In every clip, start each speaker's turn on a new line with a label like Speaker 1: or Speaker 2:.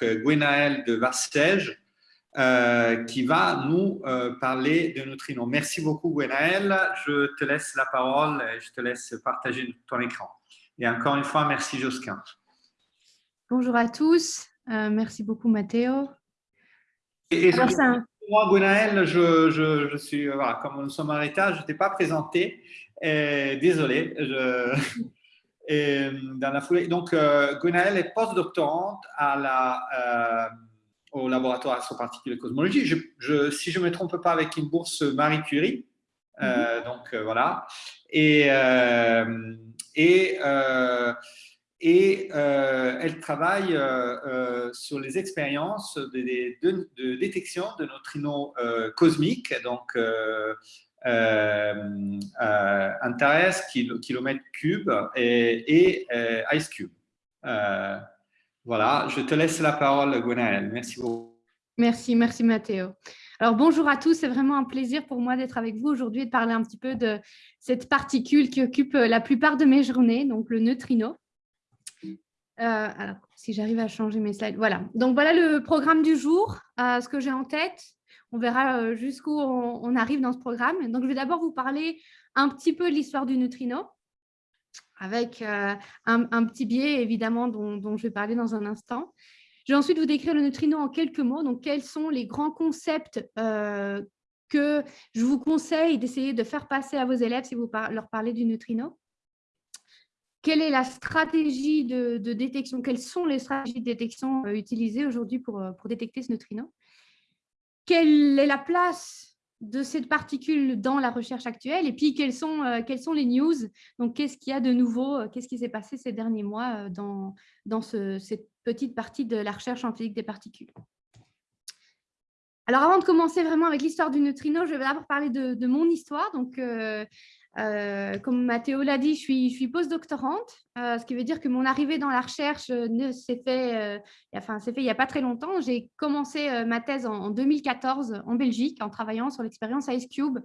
Speaker 1: donc Gwenaël de Varsège, qui va nous parler de neutrinos. Merci beaucoup Gwenaël, je te laisse la parole et je te laisse partager ton écran. Et encore une fois, merci Josquin.
Speaker 2: Bonjour à tous, merci beaucoup Mathéo.
Speaker 1: Et, moi, Gwenaël, je, je, suis, comme nous sommes en retard, je ne t'ai pas présenté. désolé. Je, et, dans la foulée. Donc, euh, est postdoctorante à la, euh, au laboratoire sur particules et cosmologie. Je, si je ne me trompe pas, avec une bourse Marie Curie. Euh, mhm. Donc, voilà. Et, et, et elle travaille sur les expériences de, de, de, détection de neutrinos cosmiques, donc euh, euh, intéresse kilomètre cube et, euh, Ice Cube. voilà, je te laisse la parole, Gwenaëlle. Merci beaucoup.
Speaker 2: Merci, merci Mathéo. Alors bonjour à tous, c'est vraiment un plaisir pour moi d'être avec vous aujourd'hui et de parler un petit peu de cette particule qui occupe la plupart de mes journées, donc le neutrino. alors, si j'arrive à changer mes slides, voilà. Donc voilà le programme du jour, ce que j'ai en tête. On verra euh, jusqu'où on, arrive dans ce programme. Donc, je vais d'abord vous parler un petit peu de l'histoire du neutrino, avec euh, un, petit biais, évidemment, dont, je vais parler dans un instant. Je vais ensuite vous décrire le neutrino en quelques mots. Donc, quels sont les grands concepts euh, que je vous conseille d'essayer de faire passer à vos élèves si vous leur parlez du neutrino quelle est la stratégie de, détection? Quelles sont les stratégies de détection utilisées aujourd'hui pour, pour, détecter ce neutrino quelle est la place de cette particule dans la recherche actuelle et puis quelles sont, euh, sont les news, donc qu'est-ce qu'il y a de nouveau, euh, qu'est-ce qui s'est passé ces derniers mois euh, dans, dans cette petite partie de la recherche en physique des particules? Alors avant de commencer vraiment avec l'histoire du neutrino, je vais d'abord parler de, mon histoire. Donc, comme Mathéo l'a dit, je suis, je suis postdoctorante, euh, ce qui veut dire que mon arrivée dans la recherche euh, s'est fait, enfin, fait il n'y a pas très longtemps. J'ai commencé ma thèse en, 2014 en Belgique en travaillant sur l'expérience IceCube,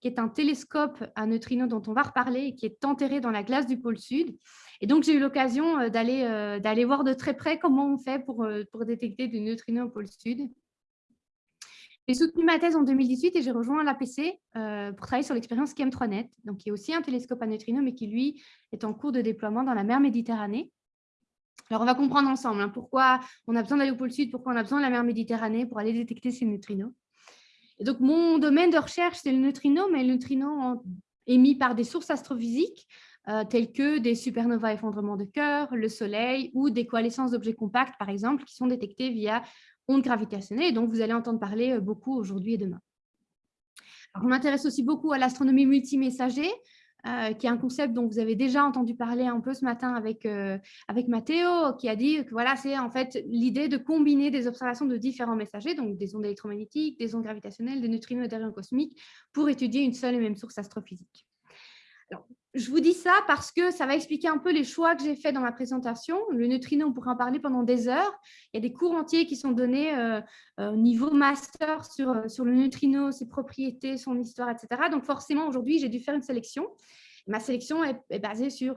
Speaker 2: qui est un télescope à neutrinos dont on va reparler et qui est enterré dans la glace du pôle Sud. Et donc, j'ai eu l'occasion d'aller voir de très près comment on fait pour, pour détecter des neutrinos au pôle Sud. J'ai soutenu ma thèse en 2018 et j'ai rejoint l'APC euh, pour travailler sur l'expérience KM3Net, donc qui est aussi un télescope à neutrinos, mais qui, lui, est en cours de déploiement dans la mer Méditerranée. Alors, on va comprendre ensemble hein, pourquoi on a besoin d'aller au pôle Sud, pourquoi on a besoin de la mer Méditerranée pour aller détecter ces neutrinos. Et donc, mon domaine de recherche, c'est le neutrino, mais le neutrino émis par des sources astrophysiques, euh, telles que des supernovas effondrements de cœur, le Soleil ou des coalescences d'objets compacts, par exemple, qui sont détectés via ondes gravitationnelles, et donc vous allez entendre parler euh, beaucoup aujourd'hui et demain. on m'intéresse aussi beaucoup à l'astronomie multimessager, euh, qui est un concept dont vous avez déjà entendu parler un peu ce matin avec, euh, avec Mathéo, qui a dit que voilà, c'est en fait l'idée de combiner des observations de différents messagers, donc des ondes électromagnétiques, des ondes gravitationnelles, des neutrinos et des rayons cosmiques, pour étudier une seule et même source astrophysique. Je vous dis ça parce que ça va expliquer un peu les choix que j'ai faits dans ma présentation. Le neutrino, on pourrait en parler pendant des heures. Il y a des cours entiers qui sont donnés euh, euh, au niveau master sur, euh, sur le neutrino, ses propriétés, son histoire, etc. Donc forcément, aujourd'hui, j'ai dû faire une sélection. Ma sélection est, basée sur,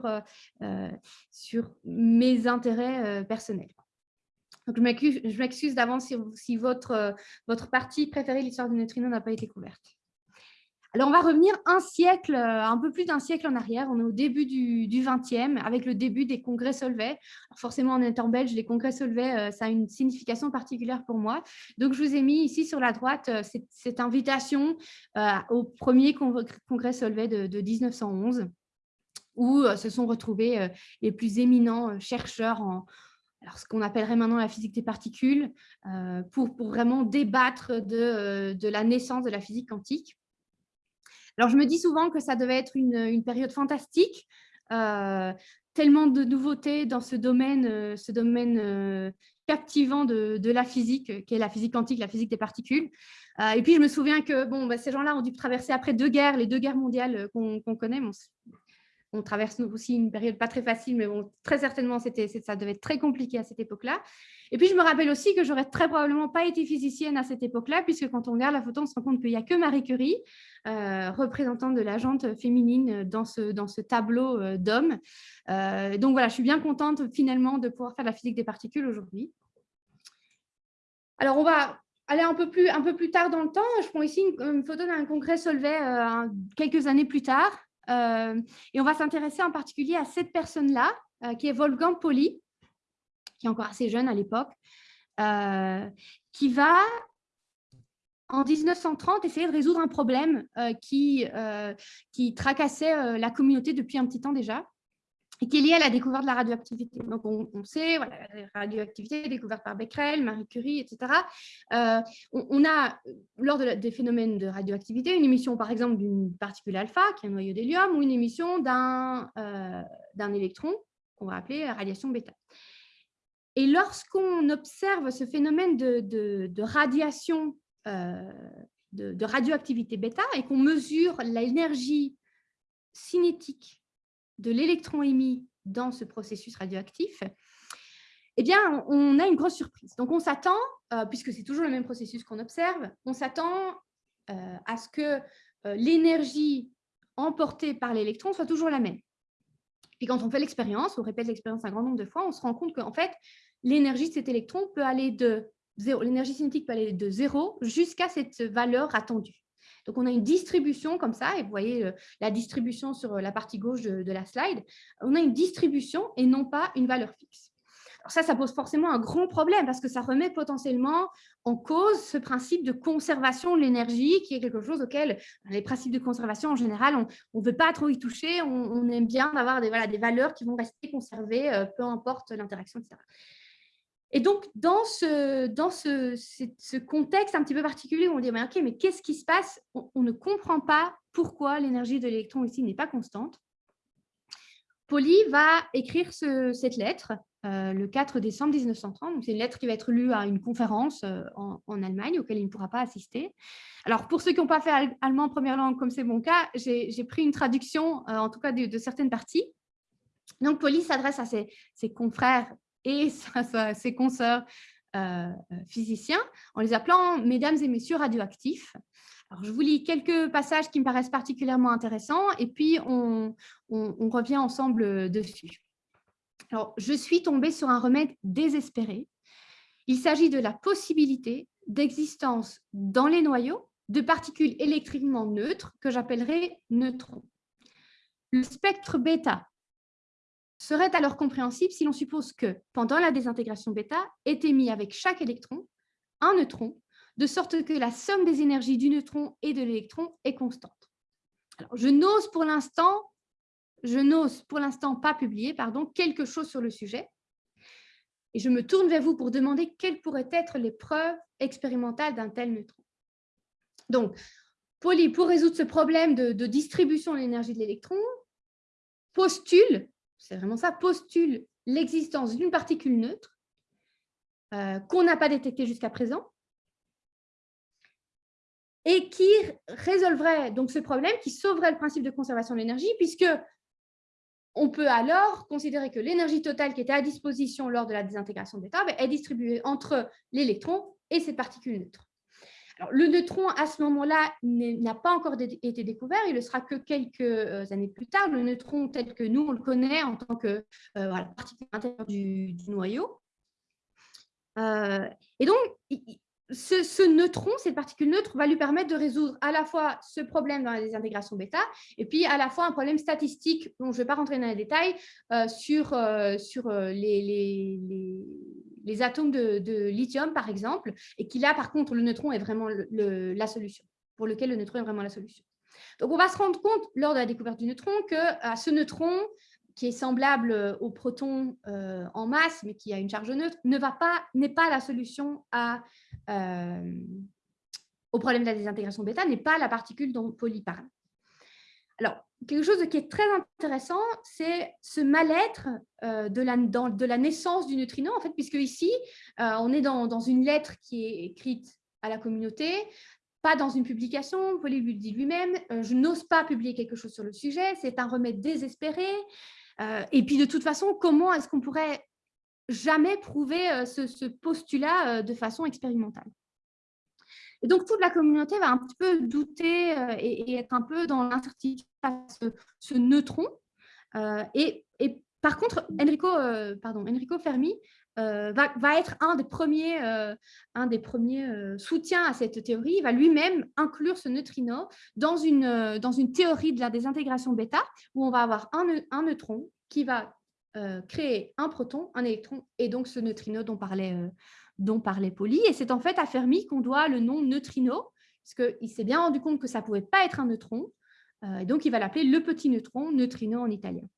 Speaker 2: sur mes intérêts personnels. Donc, je m'excuse d'avance si, si, votre, votre partie préférée, l'histoire du neutrino, n'a pas été couverte. Alors, on va revenir un siècle, euh, un peu plus d'un siècle en arrière. On est au début du, du 20e, avec le début des congrès Solvay. forcément, en étant belge, les congrès Solvay, euh, ça a une signification particulière pour moi. Donc, je vous ai mis ici sur la droite euh, cette, invitation au premier congrès Solvay de, 1911, où se sont retrouvés les plus éminents chercheurs en, ce qu'on appellerait maintenant la physique des particules, pour, vraiment débattre de, la naissance de la physique quantique. Alors, je me dis souvent que ça devait être une, période fantastique, euh, tellement de nouveautés dans ce domaine, euh, ce domaine euh, captivant de, la physique, qui est la physique quantique, la physique des particules. et puis, je me souviens que bon, bah, ces gens-là ont dû traverser après deux guerres, les deux guerres mondiales qu'on connaît. on traverse aussi une période pas très facile, mais bon, très certainement, ça devait être très compliqué à cette époque-là. Et puis, je me rappelle aussi que j'aurais très probablement pas été physicienne à cette époque-là, puisque quand on regarde la photo, on se rend compte qu'il n'y a que Marie Curie, euh, représentante de la jante féminine dans ce, dans ce tableau euh, d'hommes. Euh, donc voilà, je suis bien contente finalement de pouvoir faire la physique des particules aujourd'hui. Alors, on va aller un peu plus, un peu plus tard dans le temps. Je prends ici une, photo d'un congrès Solvay quelques années plus tard. Et on va s'intéresser en particulier à cette personne-là, qui est Wolfgang Pauli, qui est encore assez jeune à l'époque, qui va, en 1930, essayer de résoudre un problème qui, qui tracassait la communauté depuis un petit temps déjà et qui est lié à la découverte de la radioactivité. Donc, on, sait, voilà, la radioactivité découverte par Becquerel, Marie Curie, etc. Euh, on, a, lors de des phénomènes de radioactivité, une émission, par exemple, d'une particule alpha, qui est un noyau d'hélium, ou une émission d'un euh, électron, qu'on va appeler radiation bêta. Et lorsqu'on observe ce phénomène de, de, radiation, euh, de, de radioactivité bêta, et qu'on mesure l'énergie cinétique de l'électron émis dans ce processus radioactif, eh bien, on a une grosse surprise. Donc, on s'attend, euh, puisque c'est toujours le même processus qu'on observe, on s'attend euh, à ce que euh, l'énergie emportée par l'électron soit toujours la même. Et quand on fait l'expérience, on répète l'expérience un grand nombre de fois, on se rend compte qu'en fait, l'énergie de cet électron peut aller de l'énergie cinétique peut aller de zéro jusqu'à cette valeur attendue. Donc, on a une distribution comme ça, et vous voyez euh, la distribution sur euh, la partie gauche de, la slide. On a une distribution et non pas une valeur fixe. Alors ça, ça pose forcément un grand problème parce que ça remet potentiellement en cause ce principe de conservation de l'énergie qui est quelque chose auquel les principes de conservation en général, on ne veut pas trop y toucher, on, aime bien avoir des, des valeurs qui vont rester conservées, euh, peu importe l'interaction, etc. Et donc, dans ce, contexte un petit peu particulier où on dit OK, mais qu'est-ce qui se passe? On, ne comprend pas pourquoi l'énergie de l'électron ici n'est pas constante. Pauli va écrire cette lettre euh, le 4 décembre 1930. C'est une lettre qui va être lue à une conférence euh, en, Allemagne auquel il ne pourra pas assister. Alors, pour ceux qui n'ont pas fait allemand en première langue, comme c'est mon cas, j'ai pris une traduction, euh, en tout cas de, certaines parties. Donc, Pauli s'adresse à ses confrères et ses consoeurs euh, physiciens en les appelant « mesdames et messieurs radioactifs ». Alors, je vous lis quelques passages qui me paraissent particulièrement intéressants et puis on, on revient ensemble dessus. Alors, je suis tombée sur un remède désespéré. Il s'agit de la possibilité d'existence dans les noyaux de particules électriquement neutres que j'appellerai neutrons. Le spectre bêta serait alors compréhensible si l'on suppose que, pendant la désintégration bêta, est émis avec chaque électron un neutron, de sorte que la somme des énergies du neutron et de l'électron est constante. Alors, je n'ose pour l'instant, je n'ose pour l'instant pas publier pardon, quelque chose sur le sujet, et je me tourne vers vous pour demander quelles pourraient être les preuves expérimentales d'un tel neutron. Donc, Pauli, pour résoudre ce problème de, de distribution de l'énergie de l'électron, postule c'est vraiment ça, postule l'existence d'une particule neutre euh, qu'on n'a pas détectée jusqu'à présent et qui résolverait donc ce problème, qui sauverait le principe de conservation de l'énergie, puisque on peut alors considérer que l'énergie totale qui était à disposition lors de la désintégration d'état ben, est distribuée entre l'électron et cette particule neutre le neutron, à ce moment-là, n'a pas encore été découvert. Il ne sera que quelques euh, années plus tard. Le neutron tel que nous, on le connaît en tant que euh, particule intérieure du, noyau. Euh, et donc, ce, neutron, cette particule neutre, va lui permettre de résoudre à la fois ce problème dans la désintégration bêta et puis à la fois un problème statistique dont je ne vais pas rentrer dans les détails sur, sur les, les atomes de, lithium, par exemple, et qui là, par contre, le neutron est vraiment la solution, pour lequel le neutron est vraiment la solution. Donc, on va se rendre compte, lors de la découverte du neutron, que à ce neutron, qui est semblable au proton euh, en masse, mais qui a une charge neutre, ne pas, n'est pas la solution euh, au problème de la désintégration bêta, n'est pas la particule dont Pauli parle. Alors, quelque chose qui est très intéressant, c'est ce mal-être euh, de, la, naissance du neutrino, en fait, puisque ici, euh, on est dans, une lettre qui est écrite à la communauté, pas dans une publication, Paul lui dit lui-même, euh, je n'ose pas publier quelque chose sur le sujet, c'est un remède désespéré, et puis de toute façon, comment est-ce qu'on pourrait jamais prouver ce postulat de façon expérimentale? Et donc, toute la communauté va un petit peu douter euh, et, être un peu dans l'incertitude à ce, neutron. Euh, et, par contre, Enrico, euh, pardon, Enrico Fermi va, être un des premiers, un des premiers soutiens à cette théorie. Il va lui-même inclure ce neutrino dans une, dans une théorie de la désintégration bêta où on va avoir un neutron qui va créer un proton, un électron et donc ce neutrino dont parlait, dont parlait Pauli. Et c'est en fait à Fermi qu'on doit le nom neutrino, parce s'est bien rendu compte que ça ne pouvait pas être un neutron. et donc, il va l'appeler le petit neutron, neutrino en italien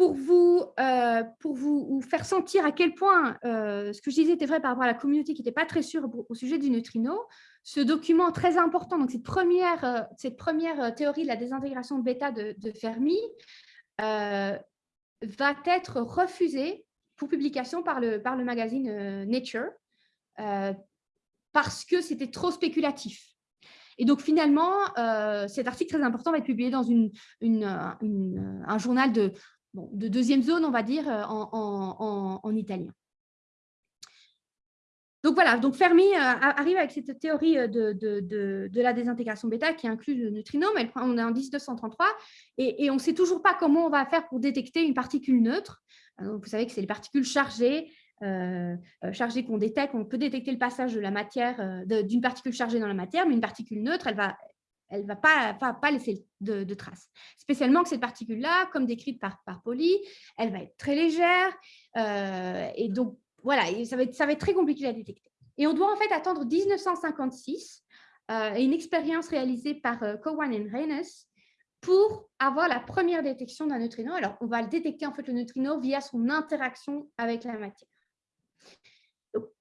Speaker 2: pour vous, euh, pour vous, faire sentir à quel point euh, ce que je disais était vrai par rapport à la communauté qui n'était pas très sûre au sujet du neutrino, ce document très important, donc cette première, euh, cette première théorie de la désintégration bêta de, Fermi, va être refusée pour publication par le, par le magazine Nature parce que c'était trop spéculatif. Et donc, finalement, cet article très important va être publié dans une, un journal de, de deuxième zone, on va dire, euh, en, italien. Donc voilà, donc Fermi euh, arrive avec cette théorie euh, de, la désintégration bêta qui inclut le neutrino, mais on est en 1933 et, on ne sait toujours pas comment on va faire pour détecter une particule neutre. Vous savez que c'est les particules chargées, chargées qu'on détecte. On peut détecter le passage de la matière, d'une particule chargée dans la matière, mais une particule neutre, elle va elle ne va pas, pas, laisser de, traces. Spécialement que cette particule-là, comme décrite par, par Pauli, elle va être très légère. Euh, et donc, voilà, ça va, être, très compliqué à détecter. Et on doit en fait attendre 1956 euh, et une expérience réalisée par euh, Cowan et Reines pour avoir la première détection d'un neutrino. Alors, on va le détecter en fait le neutrino via son interaction avec la matière.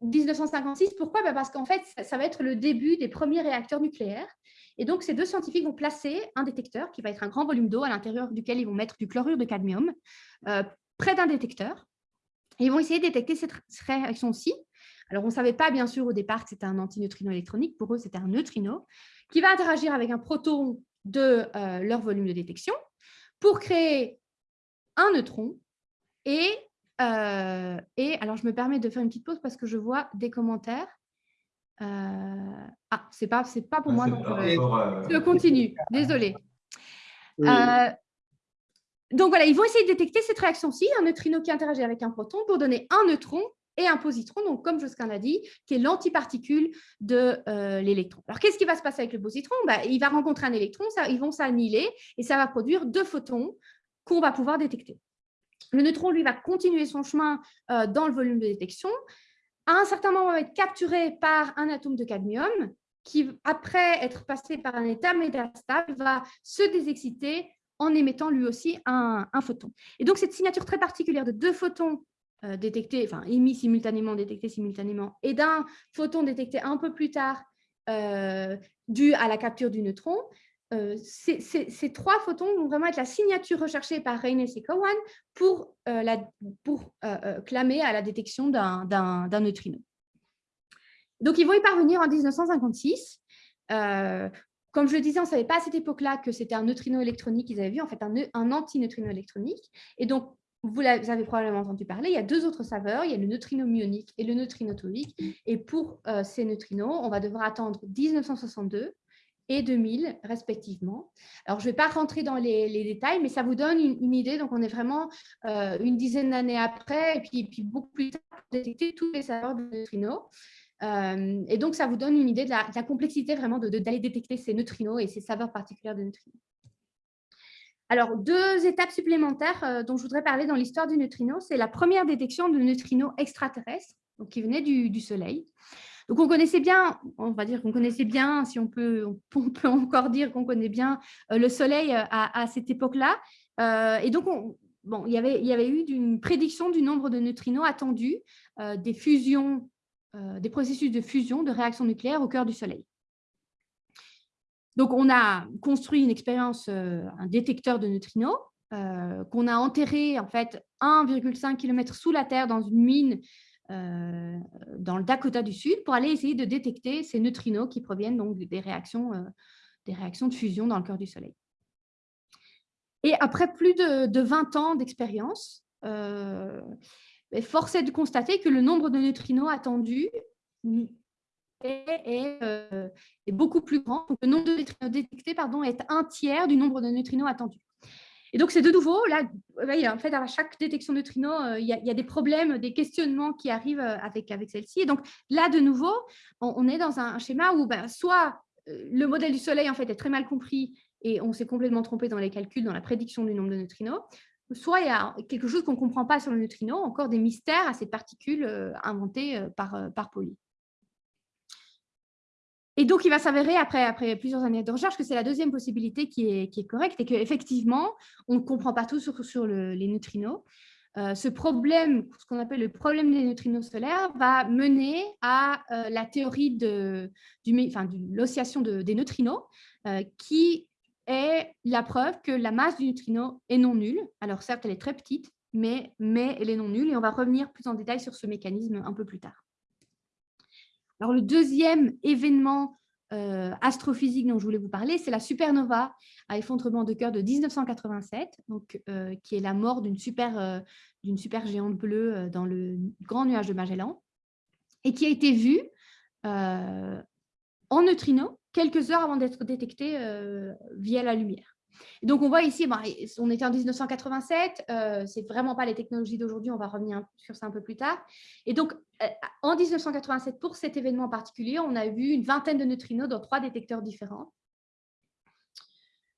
Speaker 2: 1956, pourquoi? Bah, Parce qu'en fait, ça, va être le début des premiers réacteurs nucléaires. Et donc, ces deux scientifiques vont placer un détecteur qui va être un grand volume d'eau à l'intérieur duquel ils vont mettre du chlorure de cadmium euh, près d'un détecteur. Et ils vont essayer de détecter cette réaction-ci. Alors, on ne savait pas, bien sûr, au départ que c'était un antineutrino électronique. Pour eux, c'était un neutrino qui va interagir avec un proton de euh, leur volume de détection pour créer un neutron et euh, et alors, je me permets de faire une petite pause parce que je vois des commentaires. Euh, ah, c'est pas, c'est pas pour moi. Donc, euh, je continue. Désolée. donc voilà, ils vont essayer de détecter cette réaction-ci, un neutrino qui interagit avec un proton pour donner un neutron et un positron, donc comme Josquin l'a dit, qui est l'antiparticule de l'électron. Alors, qu'est-ce qui va se passer avec le positron? Bah, Il va rencontrer un électron, ça, ils vont s'annihiler et ça va produire deux photons qu'on va pouvoir détecter. Le neutron, lui, va continuer son chemin euh, dans le volume de détection. À un certain moment, il va être capturé par un atome de cadmium qui, après être passé par un état métastable, va se désexciter en émettant lui aussi un, photon. Et donc, cette signature très particulière de deux photons euh, détectés, enfin émis simultanément, détectés simultanément, et d'un photon détecté un peu plus tard euh, dû à la capture du neutron, euh, ces, trois photons vont vraiment être la signature recherchée par Reines et Cowan pour, la, pour clamer à la détection d'un neutrino. Donc, ils vont y parvenir en 1956. comme je le disais, on ne savait pas à cette époque-là que c'était un neutrino électronique qu'ils avaient vu, en fait un, un antineutrino électronique. Et donc, vous, avez probablement entendu parler, il y a deux autres saveurs, il y a le neutrino muonique et le neutrino tonique. Et pour ces neutrinos, on va devoir attendre 1962 et 2000 respectivement. Alors, je ne vais pas rentrer dans les, détails, mais ça vous donne une, idée. Donc, on est vraiment euh, une dizaine d'années après et puis, puis, beaucoup plus tard pour détecter tous les saveurs de neutrinos. Euh, et donc, ça vous donne une idée de la, complexité vraiment d'aller de, détecter ces neutrinos et ces saveurs particulières de neutrinos. Alors, deux étapes supplémentaires euh, dont je voudrais parler dans l'histoire du neutrino, c'est la première détection de neutrinos extraterrestres donc qui venaient du, Soleil. Donc, on connaissait bien, on va dire qu'on connaissait bien, si on peut, on encore dire qu'on connaît bien euh, le Soleil euh, à, cette époque-là. Et donc, bon, il, y avait, il y avait eu une prédiction du nombre de neutrinos attendus des fusions, des processus de fusion, de réaction nucléaire au cœur du Soleil. Donc, on a construit une expérience, un détecteur de neutrinos, qu'on a enterré en fait 1,5 km sous la Terre dans une mine euh, dans le Dakota du Sud pour aller essayer de détecter ces neutrinos qui proviennent donc des réactions, euh, des réactions de fusion dans le cœur du Soleil. Et après plus de, 20 ans d'expérience, euh, force est de constater que le nombre de neutrinos attendus est, beaucoup plus grand. le nombre de neutrinos détectés pardon, est un tiers du nombre de neutrinos attendus. Et donc, c'est de nouveau, là, en fait, à chaque détection de neutrinos, euh, il y, a des problèmes, des questionnements qui arrivent euh, avec, avec celle-ci. Et donc, là, de nouveau, on, est dans un, schéma où ben, soit euh, le modèle du Soleil en fait, est très mal compris et on s'est complètement trompé dans les calculs, dans la prédiction du nombre de neutrinos, soit il y a quelque chose qu'on ne comprend pas sur le neutrino, encore des mystères à cette particule inventée par, par Pauli. Et donc, il va s'avérer, après, plusieurs années de recherche, que c'est la deuxième possibilité qui est, correcte et qu'effectivement, on ne comprend pas tout sur, sur les neutrinos. Euh, ce problème, ce qu'on appelle le problème des neutrinos solaires, va mener à euh, la théorie de, du, l'oscillation de, des neutrinos, euh, qui est la preuve que la masse du neutrino est non nulle. Alors certes, elle est très petite, mais elle est non nulle, et on va revenir plus en détail sur ce mécanisme un peu plus tard. Alors, le deuxième événement euh, astrophysique dont je voulais vous parler, c'est la supernova à effondrement de cœur de 1987, donc, euh, qui est la mort d'une super, euh, super géante bleue dans le grand nuage de Magellan, et qui a été vue en neutrino quelques heures avant d'être détectée via la lumière donc, on voit ici, on était en 1987, euh, c'est vraiment pas les technologies d'aujourd'hui, on va revenir sur ça un peu plus tard. Et donc, euh, en 1987, pour cet événement en particulier, on a vu une vingtaine de neutrinos dans trois détecteurs différents.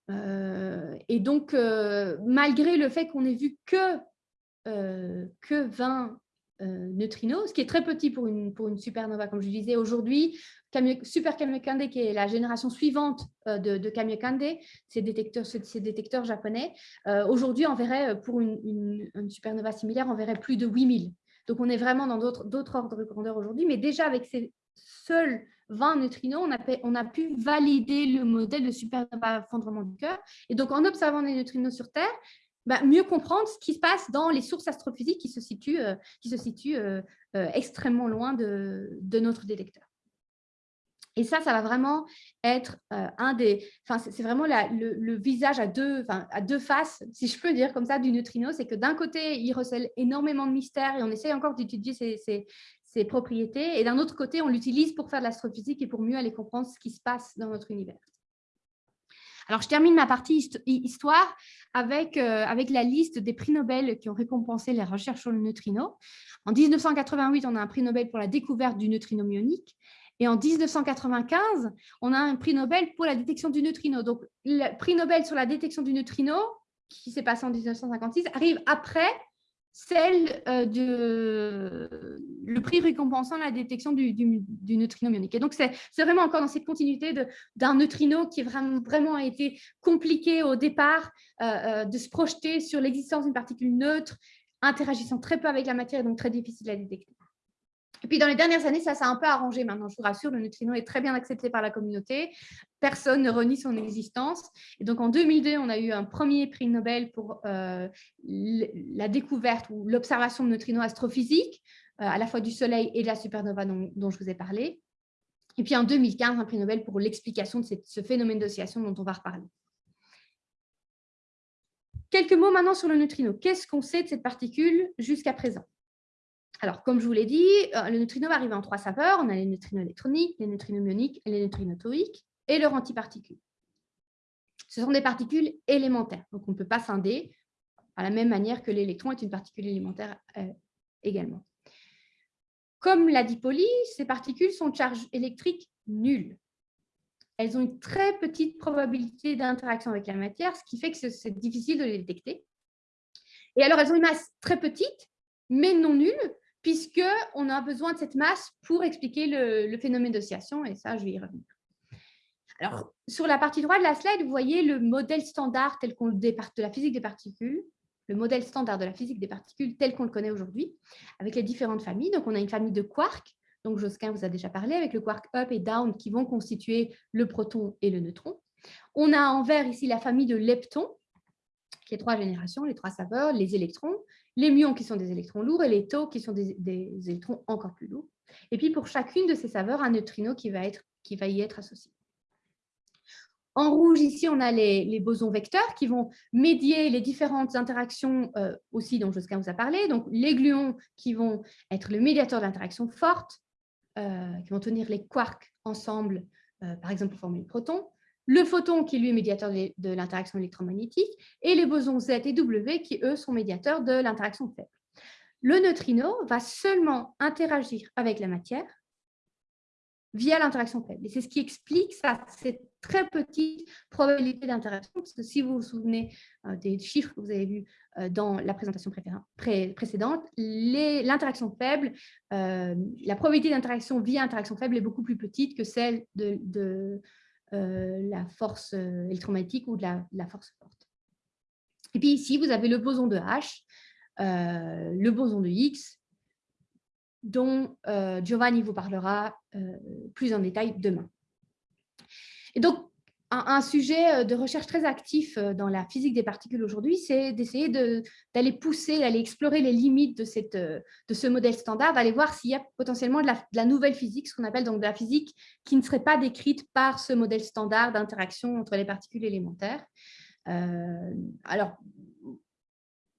Speaker 2: Euh, et donc, malgré le fait qu'on ait vu que, que 20 neutrinos, ce qui est très petit pour une, pour une supernova, comme je disais aujourd'hui, Super Kamiokande, qui est la génération suivante euh, de, de Kamiokande, ces détecteurs, ces détecteurs japonais, euh, aujourd'hui, on verrait, euh, pour une, supernova similaire, on verrait plus de 8000. Donc, on est vraiment dans d'autres ordres de grandeur aujourd'hui, mais déjà avec ces seuls 20 neutrinos, on a, on a pu valider le modèle de supernova fondement du cœur. Et donc, en observant les neutrinos sur Terre, bah, mieux comprendre ce qui se passe dans les sources astrophysiques qui se situent, qui se situent extrêmement loin de, notre détecteur. Et ça, ça va vraiment être euh, un des... C'est vraiment le, visage à deux, à deux faces, si je peux dire comme ça, du neutrino. C'est que d'un côté, il recèle énormément de mystères et on essaie encore d'étudier ses, propriétés. Et d'un autre côté, on l'utilise pour faire de l'astrophysique et pour mieux aller comprendre ce qui se passe dans notre univers. Alors, je termine ma partie histoire avec, euh, avec la liste des prix Nobel qui ont récompensé les recherches sur le neutrino. En 1988, on a un prix Nobel pour la découverte du neutrino myonique. Et en 1995, on a un prix Nobel pour la détection du neutrino. Donc, le prix Nobel sur la détection du neutrino, qui s'est passé en 1956, arrive après celle euh, de le prix récompensant la détection du, neutrino myonique. Et donc, c'est vraiment encore dans cette continuité d'un neutrino qui vraiment, vraiment a été compliqué au départ euh, euh, de se projeter sur l'existence d'une particule neutre, interagissant très peu avec la matière et donc très difficile à détecter. Et puis, dans les dernières années, ça s'est un peu arrangé maintenant, je vous rassure, le neutrino est très bien accepté par la communauté, personne ne renie son existence. Et donc, en 2002, on a eu un premier prix Nobel pour euh, la découverte ou l'observation de neutrinos astrophysiques, euh, à la fois du Soleil et de la supernova dont, je vous ai parlé. Et puis, en 2015, un prix Nobel pour l'explication de ce phénomène d'oscillation dont on va reparler. Quelques mots maintenant sur le neutrino. Qu'est-ce qu'on sait de cette particule jusqu'à présent? Alors, comme je vous l'ai dit, euh, le neutrino va arriver en trois saveurs. On a les neutrinos électroniques, les neutrinos myoniques les neutrinos toriques, et leurs antiparticules. Ce sont des particules élémentaires, donc on ne peut pas scinder à la même manière que l'électron est une particule élémentaire euh, également. Comme l'a dit Pauli, ces particules sont de charge électrique nulle. Elles ont une très petite probabilité d'interaction avec la matière, ce qui fait que c'est difficile de les détecter. Et alors, elles ont une masse très petite, mais non nulle, puisqu'on a besoin de cette masse pour expliquer le, phénomène d'oscillation, et ça, je vais y revenir. Alors, sur la partie droite de la slide, vous voyez le modèle standard tel qu'on de la physique des particules, le modèle standard de la physique des particules tel qu'on le connaît aujourd'hui, avec les différentes familles. Donc, on a une famille de quarks, donc Josquin vous a déjà parlé, avec le quark up et down qui vont constituer le proton et le neutron. On a en vert ici la famille de leptons, qui est trois générations, les trois saveurs, les électrons, les muons qui sont des électrons lourds et les taux qui sont des, électrons encore plus lourds. Et puis pour chacune de ces saveurs, un neutrino qui va, être, qui va y être associé. En rouge, ici, on a les, bosons vecteurs qui vont médier les différentes interactions euh, aussi dont Josquin vous a parlé. Donc, les gluons qui vont être le médiateur d'interactions fortes, euh, qui vont tenir les quarks ensemble, euh, par exemple pour former le proton. Le photon qui lui est médiateur de l'interaction électromagnétique, et les bosons Z et W qui, eux, sont médiateurs de l'interaction faible. Le neutrino va seulement interagir avec la matière via l'interaction faible. Et c'est ce qui explique ça, cette très petite probabilité d'interaction, parce que si vous vous souvenez euh, des chiffres que vous avez vus euh, dans la présentation précédente, l'interaction faible, euh, la probabilité d'interaction via interaction faible est beaucoup plus petite que celle de, la force électromagnétique ou de la, la, force forte. Et puis ici, vous avez le boson de H, le boson de X, dont euh, Giovanni vous parlera euh, plus en détail demain. Et donc, un, sujet euh, de recherche très actif dans la physique des particules aujourd'hui, c'est d'essayer d'aller pousser, d'aller explorer les limites de, cette, de ce modèle standard, d'aller voir s'il y a potentiellement de la, nouvelle physique, ce qu'on appelle donc de la physique qui ne serait pas décrite par ce modèle standard d'interaction entre les particules élémentaires. alors,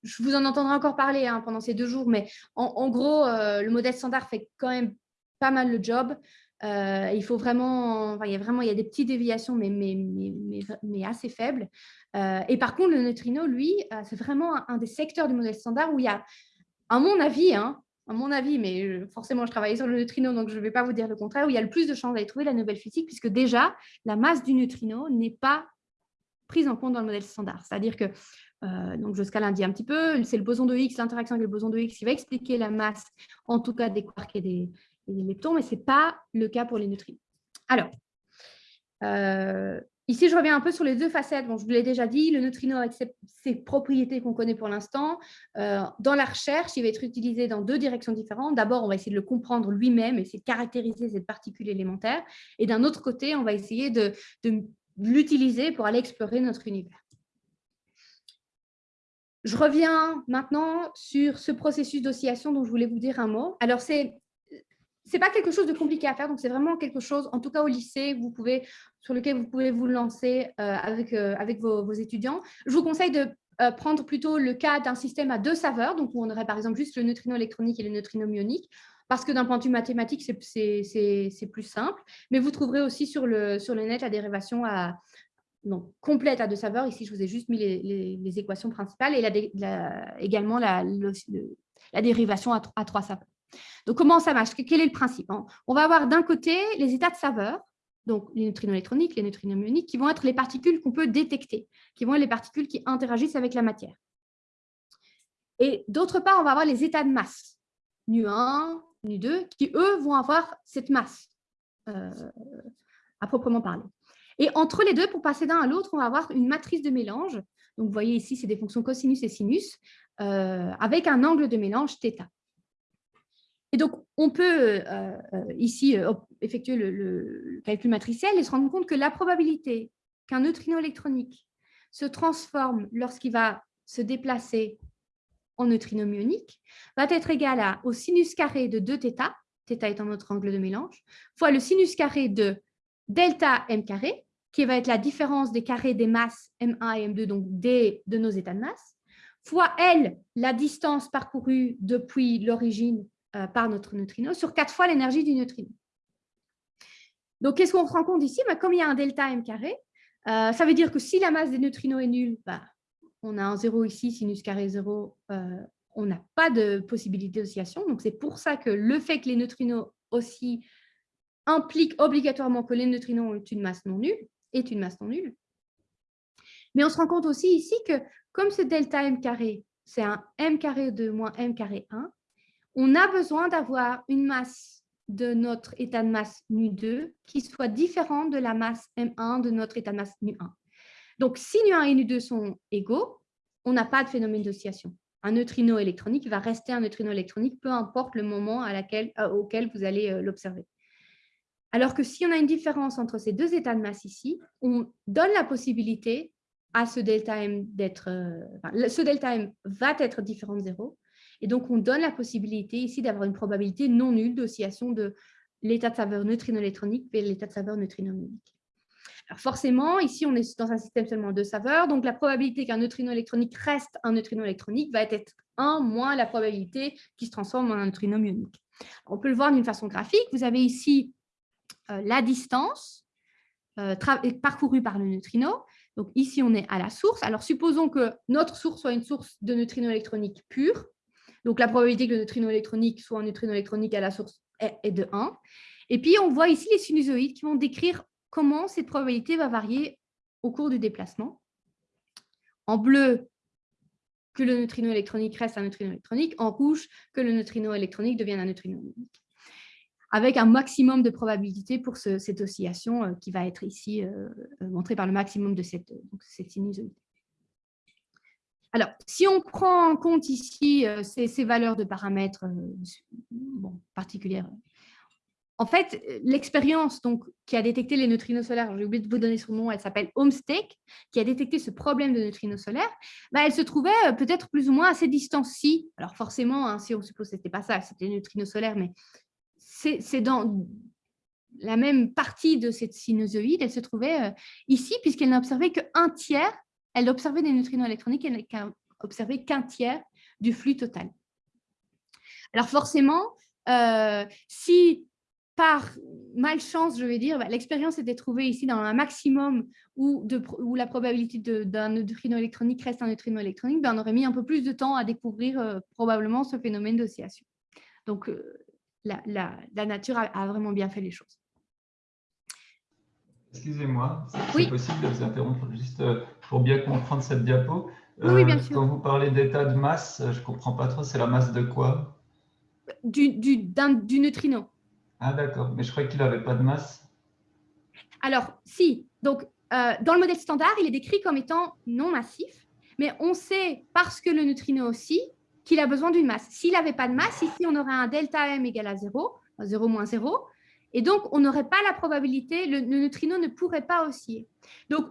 Speaker 2: je vous en entendrai encore parler hein, pendant ces deux jours, mais en, gros, euh, le modèle standard fait quand même pas mal le job. Euh, il faut vraiment, il y a vraiment, il y a des petites déviations, mais, assez faibles. Euh, et par contre, le neutrino, lui, c'est vraiment un, des secteurs du modèle standard où il y a, à mon avis, hein, à mon avis, mais forcément, je travaille sur le neutrino, donc je ne vais pas vous dire le contraire, où il y a le plus de chances d'aller trouver la nouvelle physique, puisque déjà, la masse du neutrino n'est pas prise en compte dans le modèle standard. C'est-à-dire que euh, donc, je scale un petit peu. C'est le boson de Higgs, l'interaction avec le boson de Higgs qui va expliquer la masse, en tout cas des quarks et des, leptons, mais ce n'est pas le cas pour les neutrinos. Alors, euh, ici, je reviens un peu sur les deux facettes. Bon, je vous l'ai déjà dit, le neutrino avec ses, propriétés qu'on connaît pour l'instant, euh, dans la recherche, il va être utilisé dans deux directions différentes. D'abord, on va essayer de le comprendre lui-même, essayer de caractériser cette particule élémentaire. Et d'un autre côté, on va essayer de l'utiliser pour aller explorer notre univers. Je reviens maintenant sur ce processus d'oscillation dont je voulais vous dire un mot. Alors, c'est n'est pas quelque chose de compliqué à faire, donc c'est vraiment quelque chose, en tout cas au lycée, vous pouvez, sur lequel vous pouvez vous lancer euh, avec, euh, avec vos, étudiants. Je vous conseille de euh, prendre plutôt le cas d'un système à deux saveurs, donc où on aurait par exemple juste le neutrino électronique et le neutrino myonique, parce que d'un point de vue mathématique, c'est plus simple. Mais vous trouverez aussi sur le, sur le net la dérivation à, donc, complète à deux saveurs. Ici, je vous ai juste mis les, équations principales et également la, dérivation à, trois saveurs. Donc, comment ça marche? Quel est le principe hein? On va avoir d'un côté les états de saveur, donc les neutrinos électroniques, les neutrinos myoniques, qui vont être les particules qu'on peut détecter, qui vont être les particules qui interagissent avec la matière. Et d'autre part, on va avoir les états de masse, nu1, nu2, qui, eux, vont avoir cette masse euh, à proprement parler. Et entre les deux, pour passer d'un à l'autre, on va avoir une matrice de mélange. Donc, vous voyez ici, c'est des fonctions cosinus et sinus, euh, avec un angle de mélange θ. Et donc, on peut euh, euh, ici effectuer le, calcul matriciel et se rendre compte que la probabilité qu'un neutrino électronique se transforme lorsqu'il va se déplacer en neutrino myonique va être égale au sinus carré de 2θ, θ étant notre angle de mélange, fois le sinus carré de delta m carré, qui va être la différence des carrés des masses M1 et M2, donc D de nos états de masse, fois L, la distance parcourue depuis l'origine euh, par notre neutrino, sur 4 fois l'énergie du neutrino. Donc, qu'est-ce qu'on se rend compte ici? Bah, Comme il y a un delta M carré, euh, ça veut dire que si la masse des neutrinos est nulle, bah, on a un 0 ici, sinus carré 0, euh, on n'a pas de possibilité d'oscillation. Donc, c'est pour ça que le fait que les neutrinos aussi implique obligatoirement que les neutrinos ont une masse non nulle, est une masse non nulle. Mais on se rend compte aussi ici que comme ce delta m carré, c'est un m carré de moins m carré 1, on a besoin d'avoir une masse de notre état de masse nu2 qui soit différente de la masse m1 de notre état de masse nu1. Donc, si nu1 et nu2 sont égaux, on n'a pas de phénomène d'oscillation. Un neutrino électronique va rester un neutrino électronique, peu importe le moment euh, auquel vous allez euh, l'observer. Alors que si on a une différence entre ces deux états de masse ici, on donne la possibilité à ce delta M d'être... Euh, ce delta M va être différent de 0. Et donc, on donne la possibilité ici d'avoir une probabilité non nulle d'oscillation de l'état de saveur neutrino-électronique vers l'état de saveur neutrino-myonique. Alors forcément, ici, on est dans un système seulement de saveurs, donc la probabilité qu'un neutrino électronique reste un neutrino électronique va être 1 moins la probabilité qu'il se transforme en un neutrino myonique. On peut le voir d'une façon graphique. Vous avez ici euh, la distance parcouru par le neutrino. Donc ici, on est à la source. Alors supposons que notre source soit une source de neutrinos électroniques pure. Donc la probabilité que le neutrino électronique soit un neutrino électronique à la source est de 1. Et puis on voit ici les sinusoïdes qui vont décrire comment cette probabilité va varier au cours du déplacement. En bleu, que le neutrino électronique reste un neutrino électronique. En rouge, que le neutrino électronique devienne un neutrino ionique avec un maximum de probabilité pour cette oscillation euh, qui va être ici euh, euh, montrée par le maximum de cette sinusoïde. Alors, si on prend en compte ici ces, valeurs de paramètres particulières, en fait, l'expérience qui a détecté les neutrinos solaires, j'ai oublié de vous donner son nom, elle s'appelle Homestake, qui a détecté ce problème de neutrinos solaires, bah, elle se trouvait peut-être plus ou moins à ces distances-ci. Alors forcément, hein, si on suppose que ce n'était pas ça, c'était les neutrinos solaires, mais c'est dans la même partie de cette sinusoïde, elle se trouvait euh, ici, puisqu'elle n'a observé qu'un tiers, elle a observé des neutrinos électroniques, elle n'a observé qu'un tiers du flux total. Alors forcément, euh, si par malchance, je vais dire, bah, l'expérience était trouvée ici dans un maximum où, la probabilité d'un neutrino électronique reste un neutrino électronique, ben, on aurait mis un peu plus de temps à découvrir euh, probablement ce phénomène d'oscillation. Donc, la, nature a, vraiment bien fait les choses.
Speaker 3: Excusez-moi, c'est possible de vous interrompre juste euh, pour bien comprendre cette diapo.
Speaker 2: oui, bien euh, sûr.
Speaker 3: Quand vous parlez d'état de masse, je ne comprends pas trop, c'est la masse de quoi?
Speaker 2: Du, du, du neutrino.
Speaker 3: Ah d'accord, mais je croyais qu'il n'avait pas de masse.
Speaker 2: Alors, si. Donc, euh, dans le modèle standard, il est décrit comme étant non massif, mais on sait, parce que le neutrino aussi, qu'il a besoin d'une masse. S'il n'avait pas de masse, ici, on aurait un delta M égal à 0, 0 moins 0, et donc on n'aurait pas la probabilité, le, neutrino ne pourrait pas osciller. Donc,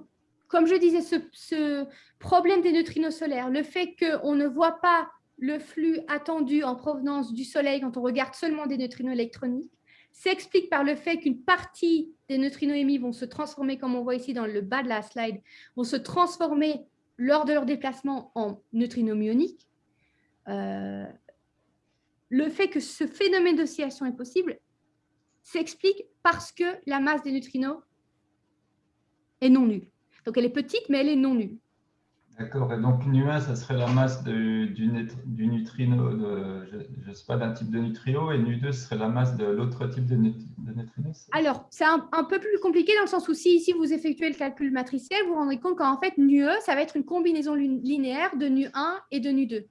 Speaker 2: comme je disais, ce, problème des neutrinos solaires, le fait qu'on ne voit pas le flux attendu en provenance du Soleil quand on regarde seulement des neutrinos électroniques, s'explique par le fait qu'une partie des neutrinos émis vont se transformer, comme on voit ici dans le bas de la slide, vont se transformer lors de leur déplacement en neutrinos myoniques, euh, le fait que ce phénomène d'oscillation est possible s'explique parce que la masse des neutrinos est non nulle. Donc elle est petite, mais elle est non nulle.
Speaker 3: D'accord. Et donc nu1, ça serait la masse du, du, neutrino, de, je ne sais pas, d'un type de neutrino, et nu2, ce serait la masse de l'autre type de, neutrino
Speaker 2: Alors, c'est un, peu plus compliqué dans le sens où si ici vous effectuez le calcul matriciel, vous vous rendrez compte qu'en fait, nu1, e, ça va être une combinaison linéaire de nu1 et de nu2.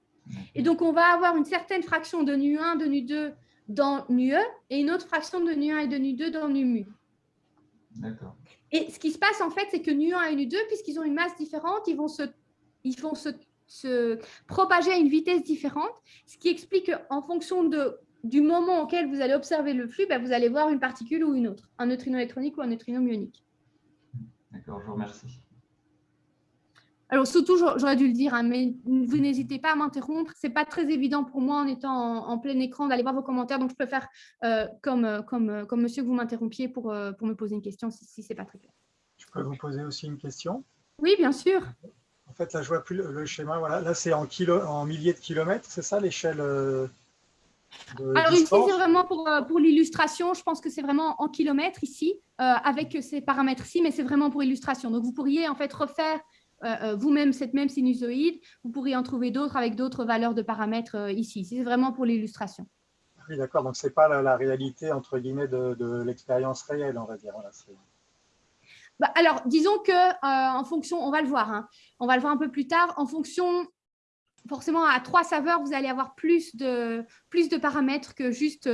Speaker 2: Et donc, on va avoir une certaine fraction de nu1, de nu2 dans nu-e et une autre fraction de nu1 et de nu2 dans nu-mu.
Speaker 3: D'accord.
Speaker 2: Et ce qui se passe, en fait, c'est que nu1 et nu2, puisqu'ils ont une masse différente, ils vont se, ils vont se, se, propager à une vitesse différente, ce qui explique qu'en fonction de, du moment auquel vous allez observer le flux, ben, vous allez voir une particule ou une autre, un neutrino électronique ou un neutrino myonique.
Speaker 3: D'accord, je vous remercie.
Speaker 2: Alors, surtout, j'aurais dû le dire, hein, mais vous n'hésitez pas à m'interrompre. Ce n'est pas très évident pour moi en étant en, plein écran d'aller voir vos commentaires. Donc, je peux faire euh, comme, euh, comme, euh, comme monsieur que vous m'interrompiez pour, pour me poser une question si, si ce n'est pas très clair.
Speaker 4: Je peux vous poser aussi une question?
Speaker 2: Oui, bien sûr.
Speaker 4: En fait, là, je vois plus le, schéma. Voilà. Là, c'est en, kilo, en milliers de kilomètres, c'est ça l'échelle
Speaker 2: alors ici, c'est vraiment pour, pour l'illustration. Je pense que c'est vraiment en kilomètres ici, avec ces paramètres-ci, mais c'est vraiment pour illustration. Donc, vous pourriez en fait refaire vous-même cette même sinusoïde, vous pourriez en trouver d'autres avec d'autres valeurs de paramètres euh, ici. C'est vraiment pour l'illustration.
Speaker 4: Oui, d'accord. Donc, ce n'est pas la, réalité, entre guillemets, de, l'expérience réelle, on va dire.
Speaker 2: bah, alors, disons que en fonction, on va le voir, hein. on va le voir un peu plus tard, en fonction, forcément, à trois saveurs, vous allez avoir plus de, plus de paramètres que juste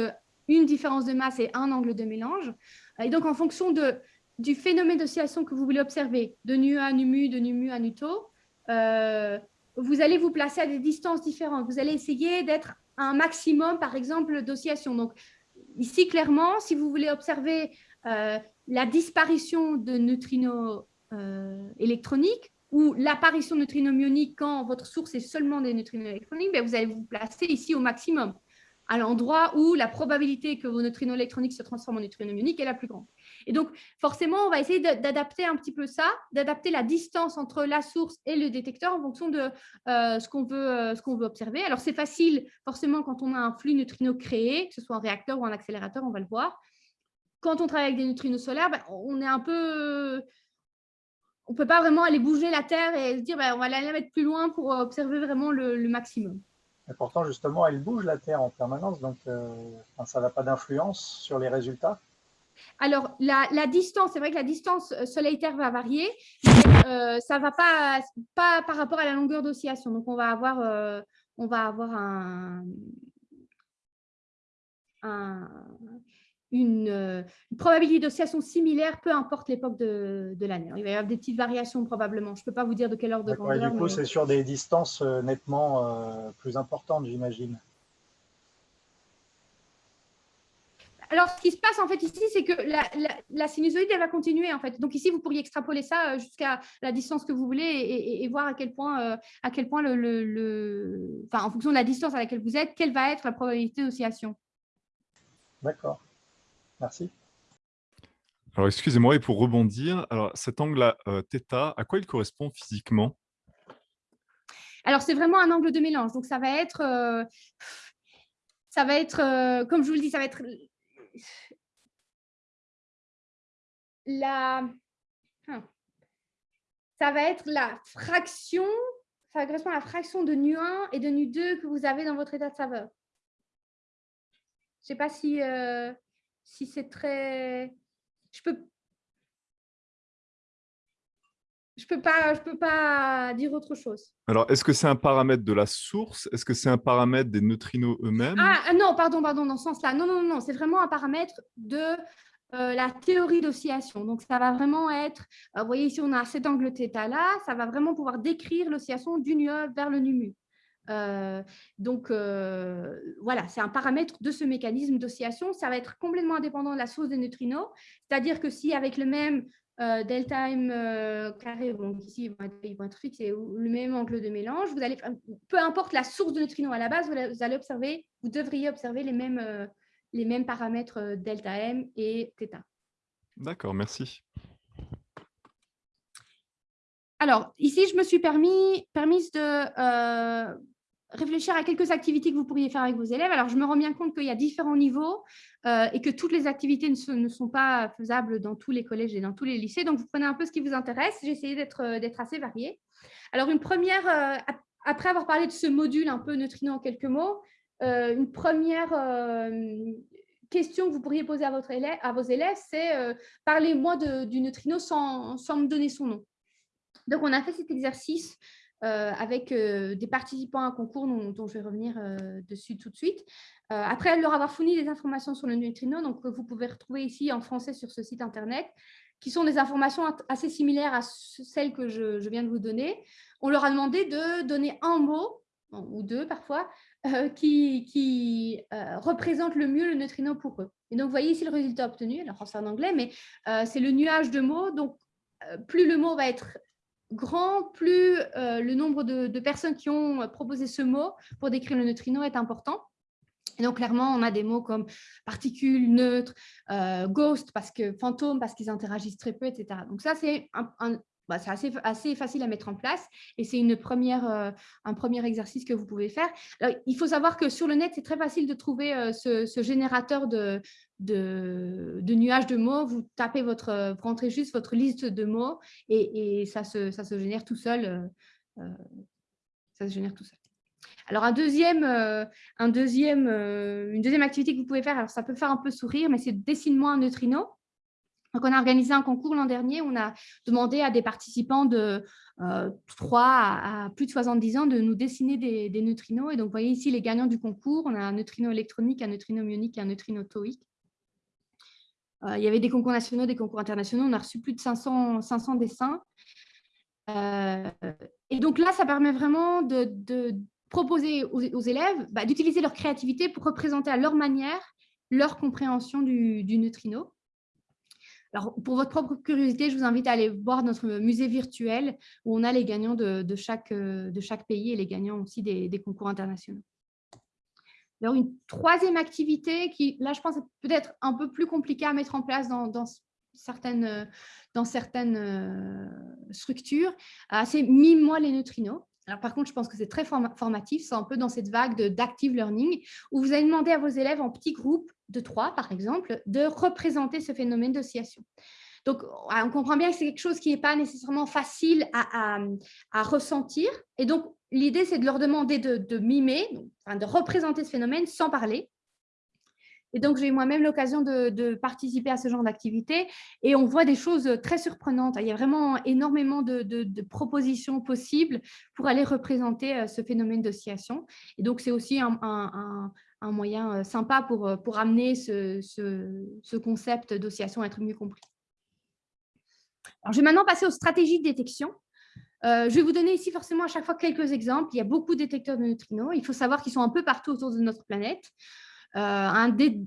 Speaker 2: une différence de masse et un angle de mélange. Et donc, en fonction de du phénomène d'oscillation que vous voulez observer, de nu à nu mu, de nu mu à nu tau, euh, vous allez vous placer à des distances différentes. Vous allez essayer d'être un maximum, par exemple, d'oscillation. Donc, ici, clairement, si vous voulez observer euh, la disparition de neutrinos euh, électroniques ou l'apparition de neutrinos myoniques quand votre source est seulement des neutrinos électroniques, ben, vous allez vous placer ici au maximum, à l'endroit où la probabilité que vos neutrinos électroniques se transforment en neutrinos myoniques est la plus grande. Et donc, forcément, on va essayer d'adapter un petit peu ça, d'adapter la distance entre la source et le détecteur en fonction de euh, ce qu'on veut, euh, observer. Alors, c'est facile, forcément, quand on a un flux neutrino créé, que ce soit un réacteur ou un accélérateur, on va le voir. quand on travaille avec des neutrinos solaires, ben, on est un peu on ne peut pas vraiment aller bouger la Terre et se dire ben, on va la mettre plus loin pour observer vraiment le, maximum.
Speaker 4: Et pourtant, justement, elle bouge la Terre en permanence, donc euh, ça n'a pas d'influence sur les résultats
Speaker 2: alors, la, distance, c'est vrai que la distance euh, Soleil-Terre va varier, mais euh, ça ne va pas, par rapport à la longueur d'oscillation. Donc, on va avoir, on va avoir un, une, probabilité d'oscillation similaire, peu importe l'époque de, l'année. Il va y avoir des petites variations probablement. Je ne peux pas vous dire de quelle heure de grandeur.
Speaker 4: du coup, c'est sur des distances euh, nettement euh, plus importantes, j'imagine.
Speaker 2: Alors, ce qui se passe en fait ici, c'est que la, sinusoïde, elle va continuer en fait. Donc ici, vous pourriez extrapoler ça euh, jusqu'à la distance que vous voulez et, voir à quel point, à quel point le, enfin, en fonction de la distance à laquelle vous êtes, quelle va être la probabilité d'oscillation.
Speaker 4: D'accord. Merci.
Speaker 5: Alors, excusez-moi, et pour rebondir, alors cet angle-là, euh, θ, à quoi il correspond physiquement?
Speaker 2: Alors, c'est vraiment un angle de mélange. Donc, ça va être, euh, ça va être euh, comme je vous le dis, ça va être la, hein. ça va être la fraction, ça correspond à la fraction de nu1 et de nu2 que vous avez dans votre état de saveur. Je ne sais pas si si c'est très... Je peux... Je peux pas, je peux pas dire autre chose.
Speaker 5: Alors, est-ce que c'est un paramètre de la source? Est-ce que c'est un paramètre des neutrinos eux-mêmes?
Speaker 2: Ah, ah, non, pardon, pardon, dans ce sens-là. Non, non, non, c'est vraiment un paramètre de euh, la théorie d'oscillation. Donc, ça va vraiment être, euh, vous voyez ici, on a cet angle θ là, ça va vraiment pouvoir décrire l'oscillation du nu vers le nu euh, donc, euh, voilà, c'est un paramètre de ce mécanisme d'oscillation. Ça va être complètement indépendant de la source des neutrinos. C'est-à-dire que si avec le même euh, delta m carré, donc ici ils vont, être, ils vont être fixés, ou le même angle de mélange, vous allez, peu importe la source de neutrinos à la base, vous allez observer, vous devriez observer les mêmes, les mêmes paramètres delta m et θ.
Speaker 5: D'accord, merci.
Speaker 2: Alors, ici, je me suis permis, permise de réfléchir à quelques activités que vous pourriez faire avec vos élèves. Alors, je me rends bien compte qu'il y a différents niveaux euh, et que toutes les activités ne, sont pas faisables dans tous les collèges et dans tous les lycées. Donc, vous prenez un peu ce qui vous intéresse. J'ai essayé d'être euh, assez variée. Alors, une première, euh, après avoir parlé de ce module un peu neutrino en quelques mots, une première question que vous pourriez poser à, vos élèves, c'est parlez-moi du neutrino sans me donner son nom. Donc, on a fait cet exercice euh, avec euh, des participants à un concours dont, je vais revenir euh, dessus tout de suite. après leur avoir fourni des informations sur le neutrino, donc vous pouvez retrouver ici en français sur ce site internet, qui sont des informations assez similaires à celles que je, viens de vous donner. On leur a demandé de donner un mot, ou deux parfois, qui, qui représente le mieux le neutrino pour eux. Et donc, vous voyez ici le résultat obtenu, alors c'est en anglais, mais c'est le nuage de mots. Donc, plus le mot va être grand, plus euh, le nombre de, personnes qui ont euh, proposé ce mot pour décrire le neutrino est important. Et donc, clairement, on a des mots comme particules, neutres, euh, ghost, parce que fantôme, parce qu'ils interagissent très peu, etc. Donc, ça, c'est un, bah, c'est assez, facile à mettre en place et c'est euh, un premier exercice que vous pouvez faire. il faut savoir que sur le net, c'est très facile de trouver euh, ce, générateur de, nuages de mots. Vous tapez votre, vous rentrez juste votre liste de mots et, ça, se, génère tout seul. Euh, ça se génère tout seul. Alors, un deuxième, une deuxième activité que vous pouvez faire, alors ça peut faire un peu sourire, mais c'est dessine-moi un neutrino. Donc, on a organisé un concours l'an dernier. On a demandé à des participants de 3 euh, à, plus de 70 ans de nous dessiner des, neutrinos. Et donc, vous voyez ici les gagnants du concours. On a un neutrino électronique, un neutrino myonique et un neutrino tauique. Euh, il y avait des concours nationaux, des concours internationaux. On a reçu plus de 500, 500 dessins. Euh, et donc là, ça permet vraiment de, proposer aux, élèves bah, d'utiliser leur créativité pour représenter à leur manière leur compréhension du neutrino. Pour votre propre curiosité, je vous invite à aller voir notre musée virtuel où on a les gagnants de, chaque, euh, chaque, pays et les gagnants aussi des, concours internationaux. Alors, une troisième activité qui, là, je pense, peut-être un peu plus compliquée à mettre en place dans, certaines, certaines euh, structures, euh, c'est Mime-moi les neutrinos. Alors, par contre, je pense que c'est très formatif, c'est un peu dans cette vague d'active learning où vous allez demander à vos élèves en petits groupes de 3, par exemple, de représenter ce phénomène d'oscillation. Donc, on comprend bien que c'est quelque chose qui n'est pas nécessairement facile à, ressentir. Et donc, l'idée, c'est de leur demander de, mimer, de représenter ce phénomène sans parler. Et donc, j'ai moi-même l'occasion de, participer à ce genre d'activité et on voit des choses très surprenantes. Il y a vraiment énormément de, propositions possibles pour aller représenter euh, ce phénomène d'oscillation. Et donc, c'est aussi un, moyen euh, sympa pour, euh, pour amener ce, ce, concept d'oscillation à être mieux compris. Alors, je vais maintenant passer aux stratégies de détection. je vais vous donner ici forcément à chaque fois quelques exemples. Il y a beaucoup de détecteurs de neutrinos. Il faut savoir qu'ils sont un peu partout autour de notre planète. Euh, un des,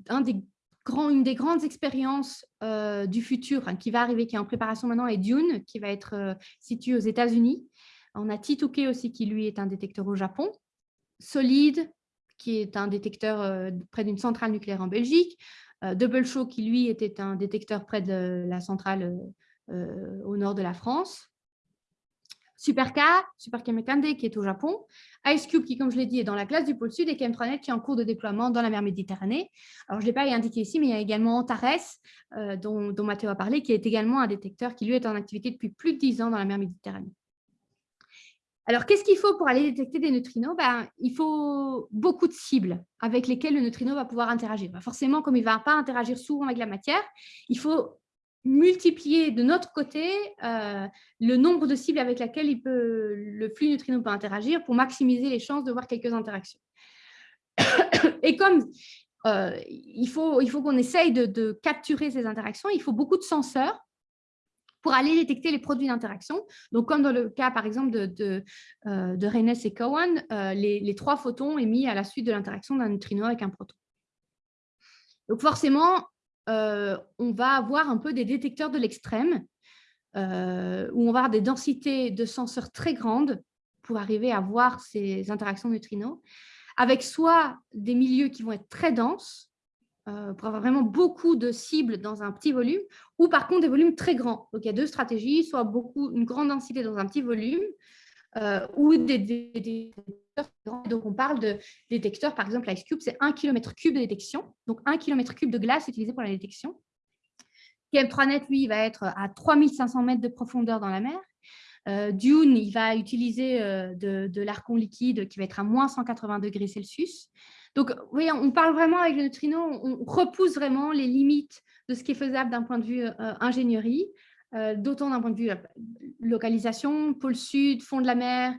Speaker 2: une des grandes expériences euh, du futur hein, qui va arriver, qui est en préparation maintenant, est Dune, qui va être euh, situé aux États-Unis. On a Tituke aussi, qui lui est un détecteur au Japon. Solid, qui est un détecteur près d'une centrale nucléaire en Belgique. Double Show, qui lui était un détecteur près de la centrale au nord de la France. Superka, Superka Mekande qui est au Japon, Ice Cube qui, comme je l'ai dit, est dans la classe du pôle sud et Chemtranet qui est en cours de déploiement dans la mer Méditerranée. Alors, je ne l'ai pas indiqué ici, mais il y a également Antares, euh, dont, dont Mathéo a parlé, qui est également un détecteur qui, lui, est en activité depuis plus de 10 ans dans la mer Méditerranée. Alors, qu'est-ce qu'il faut pour aller détecter des neutrinos? Ben, Il faut beaucoup de cibles avec lesquelles le neutrino va pouvoir interagir. Ben, forcément, comme il ne va pas interagir souvent avec la matière, il faut multiplier de notre côté euh, le nombre de cibles avec lesquelles le flux neutrino peut interagir pour maximiser les chances de voir quelques interactions. Et comme euh, il faut, il faut qu'on essaye de, capturer ces interactions, il faut beaucoup de senseurs pour aller détecter les produits d'interaction. Donc, comme dans le cas, par exemple, de, de, euh, et Cowan, les, les, trois photons émis à la suite de l'interaction d'un neutrino avec un proton. Donc, forcément, euh, on va avoir un peu des détecteurs de l'extrême, euh, où on va avoir des densités de senseurs très grandes pour arriver à voir ces interactions neutrinos, avec soit des milieux qui vont être très denses, euh, pour avoir vraiment beaucoup de cibles dans un petit volume, ou par contre des volumes très grands. Donc il y a deux stratégies, soit beaucoup, une grande densité dans un petit volume, ou des, détecteurs Donc, on parle de détecteurs, par exemple, Ice Cube, c'est 1 km cube de détection. Donc, 1 km cube de glace utilisé pour la détection. KM3Net, lui, il va être à 3500 mètres de profondeur dans la mer. Euh, Dune, il va utiliser euh, de, de l'arcon liquide qui va être à moins 180 degrés Celsius. Donc, oui, on parle vraiment avec le neutrino, on repousse vraiment les limites de ce qui est faisable d'un point de vue euh, ingénierie. Euh, d'autant d'un point de vue euh, localisation, pôle sud, fond de la mer,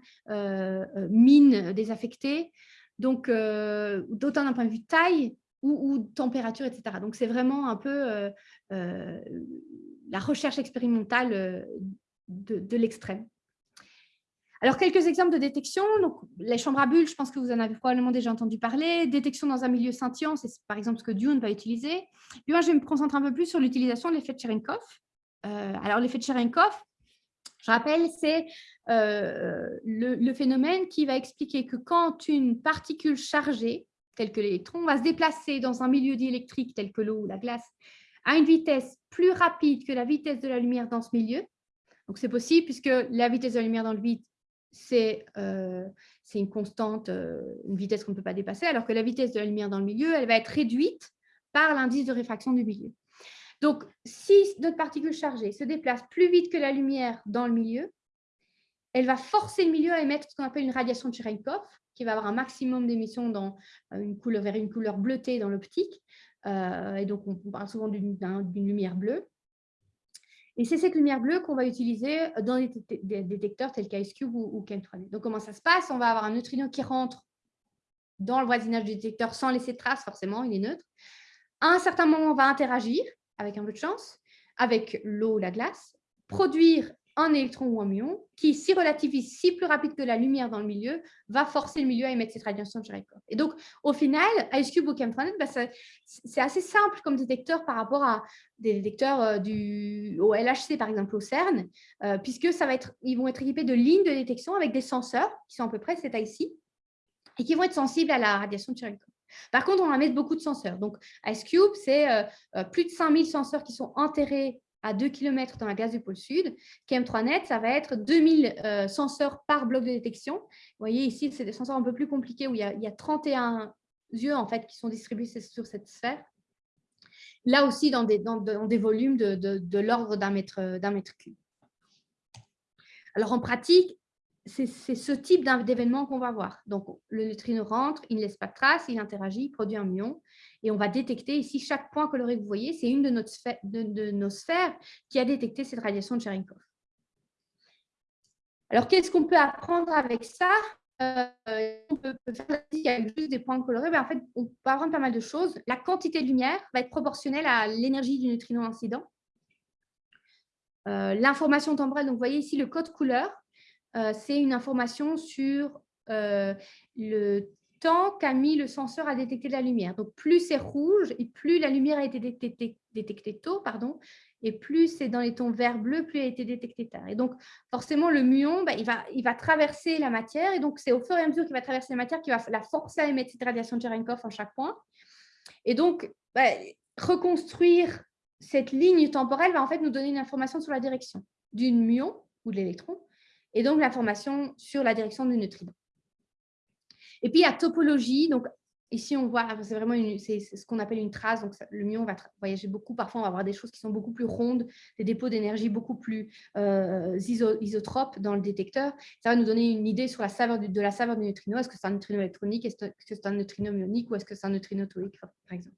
Speaker 2: mines désaffectées, donc d'autant d'un point de vue taille ou, température, etc. Donc c'est vraiment un peu la recherche expérimentale de, l'extrême. Alors, quelques exemples de détection. Donc, les chambres à bulles, je pense que vous en avez probablement déjà entendu parler. Détection dans un milieu scintillant, c'est par exemple ce que Dune va utiliser. Puis moi, je vais me concentrer un peu plus sur l'utilisation de l'effet de Cherenkov. Euh, alors, l'effet de Cherenkov, je rappelle, c'est euh, le, phénomène qui va expliquer que quand une particule chargée, telle que l'électron, va se déplacer dans un milieu diélectrique tel que l'eau ou la glace, à une vitesse plus rapide que la vitesse de la lumière dans ce milieu, donc c'est possible puisque la vitesse de la lumière dans le vide, c'est euh, une constante, une vitesse qu'on ne peut pas dépasser, alors que la vitesse de la lumière dans le milieu, elle va être réduite par l'indice de réfraction du milieu. Donc, si notre particule chargée se déplace plus vite que la lumière dans le milieu, elle va forcer le milieu à émettre ce qu'on appelle une radiation de Cherenkov, qui va avoir un maximum d'émissions dans euh, une couleur, vers une couleur bleutée dans l'optique. Euh, et donc, on parle souvent d'une lumière bleue. Et c'est cette lumière bleue qu'on va utiliser dans des détecteurs tels qu'Ice Cube ou, ou Chem3D. Donc, comment ça se passe? On va avoir un neutrino qui rentre dans le voisinage du détecteur sans laisser de trace, forcément, il est neutre. À un certain moment, on va interagir avec un peu de chance, avec l'eau ou la glace, produire un électron ou un muon qui, si relativise si plus rapide que la lumière dans le milieu, va forcer le milieu à émettre cette radiation de Cherenkov. Et donc, au final, IceCube ou Chemtranet, bah, c'est assez simple comme détecteur par rapport à des détecteurs euh, du, au LHC, par exemple, au CERN, euh, puisque ça va être, ils vont être équipés de lignes de détection avec des senseurs qui sont à peu près cette ici et qui vont être sensibles à la radiation de Cherenkov. Par contre, on va mettre beaucoup de senseurs. Donc, IceCube, c'est euh, euh, plus de 5000 senseurs qui sont enterrés à 2 km dans la glace du pôle sud. KM3Net, ça va être 2000 euh, senseurs par bloc de détection. Vous voyez ici, c'est des senseurs un peu plus compliqués où il y a, 31 yeux en fait, qui sont distribués sur cette sphère. là aussi dans des, volumes de, de, l'ordre d'un mètre, mètre cube. Alors en pratique, c'est ce type d'événement qu'on va voir. Donc, le neutrino rentre, il ne laisse pas de trace, il interagit, il produit un muon. Et on va détecter ici, chaque point coloré que vous voyez, c'est une de, nos sphères qui a détecté cette radiation de Cherenkov. Alors, qu'est-ce qu'on peut apprendre avec ça? Euh, On peut faire il y a juste des points colorés. En fait, on peut apprendre pas mal de choses. La quantité de lumière va être proportionnelle à l'énergie du neutrino incident. Euh, l'information temporelle, donc vous voyez ici le code couleur, c'est une information sur euh, le temps qu'a mis le senseur à détecter la lumière. Donc, plus c'est rouge et plus la lumière a été détectée, tôt, pardon, et plus c'est dans les tons vert bleu, plus elle a été détectée tard. Et donc, forcément, le muon, bah, il, va, il va traverser la matière, et donc c'est au fur et à mesure qu'il va traverser la matière qu'il va la forcer à émettre cette radiation de Cherenkov en chaque point. Et donc, bah, reconstruire cette ligne temporelle va en fait nous donner une information sur la direction d'une muon ou de l'électron, et donc l'information sur la direction du neutrino. Et puis, il y a topologie. Donc, ici, on voit, c'est vraiment ce qu'on appelle une trace. Donc, le muon va voyager beaucoup. Parfois, on va avoir des choses qui sont beaucoup plus rondes, des dépôts d'énergie beaucoup plus euh, isotropes dans le détecteur. Ça va nous donner une idée sur la saveur de la saveur du neutrino. Est-ce que c'est un neutrino électronique? Est-ce que c'est un neutrino muonique Ou est-ce que c'est un neutrino tonique, par exemple?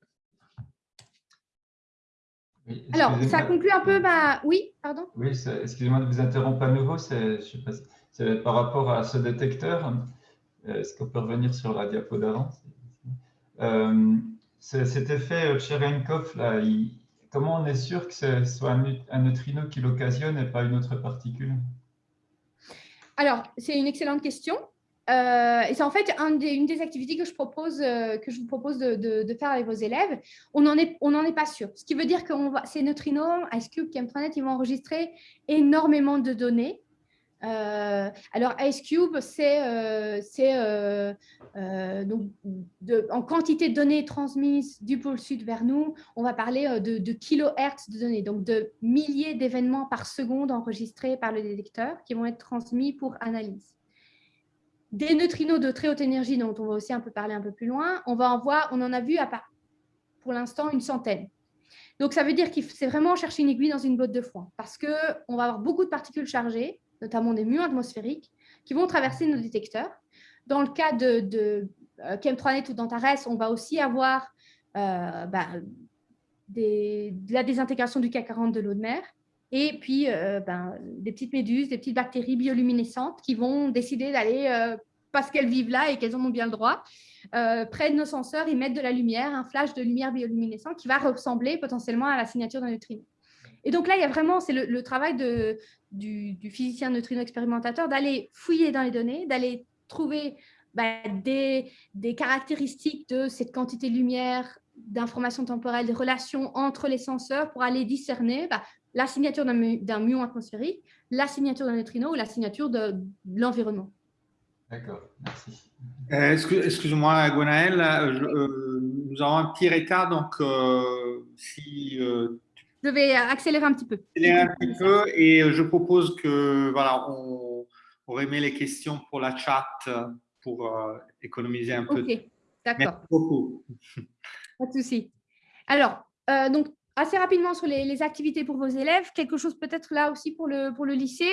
Speaker 2: Alors, ça conclut un peu ma... Oui, pardon?
Speaker 3: Oui, excusez-moi de vous interrompre à nouveau. C'est par rapport à ce détecteur. Euh, est-ce qu'on peut revenir sur la diapo d'avant? Euh, Cet effet Cherenkov, là, comment on est sûr que ce soit un, neutrino qui l'occasionne et pas une autre particule?
Speaker 2: Alors, c'est une excellente question. Euh, et c'est en fait une des activités que je, propose, euh, vous propose de, faire avec vos élèves. On n'en est, est, pas sûr. Ce qui veut dire que ces neutrinos, IceCube, Chemtranet, ils vont enregistrer énormément de données? Euh, alors, IceCube, c'est en quantité de données transmises du pôle sud vers nous, on va parler de, de kilohertz de données, donc de milliers d'événements par seconde enregistrés par le détecteur qui vont être transmis pour analyse des neutrinos de très haute énergie, dont on va aussi un peu parler un peu plus loin, on va en voir, on en a vu à part, pour l'instant une centaine. Donc, ça veut dire qu'il c'est vraiment chercher une aiguille dans une botte de foin parce qu'on va avoir beaucoup de particules chargées, notamment des muons atmosphériques, qui vont traverser nos détecteurs. Dans le cas de, de euh, Chem3Net ou d'Antares, on va aussi avoir euh, bah, la désintégration du K40 de l'eau de mer et puis euh, ben, des petites méduses, des petites bactéries bioluminescentes qui vont décider d'aller, euh, parce qu'elles vivent là et qu'elles en ont bien le droit, euh, près de nos senseurs, ils mettent de la lumière, un flash de lumière bioluminescente qui va ressembler potentiellement à la signature d'un neutrino. Et donc là, il y a vraiment, c'est le, travail de, du, physicien neutrino expérimentateur d'aller fouiller dans les données, d'aller trouver ben, des, des, caractéristiques de cette quantité de lumière, d'informations temporelles, des relations entre les senseurs pour aller discerner ben, la signature d'un muon atmosphérique, la signature d'un neutrino ou la signature de, l'environnement.
Speaker 3: D'accord, merci.
Speaker 1: Euh, excuse-moi, Gwenaël, euh, euh, nous avons un petit retard, donc si...
Speaker 2: je vais accélérer un petit peu.
Speaker 1: Accélérer un petit peu et je propose que, voilà, on, remet les questions pour la chat pour économiser un peu.
Speaker 2: Ok, d'accord.
Speaker 1: Merci beaucoup.
Speaker 2: Pas de souci. Alors, donc, assez rapidement sur les, activités pour vos élèves, quelque chose peut-être là aussi pour le, pour le lycée.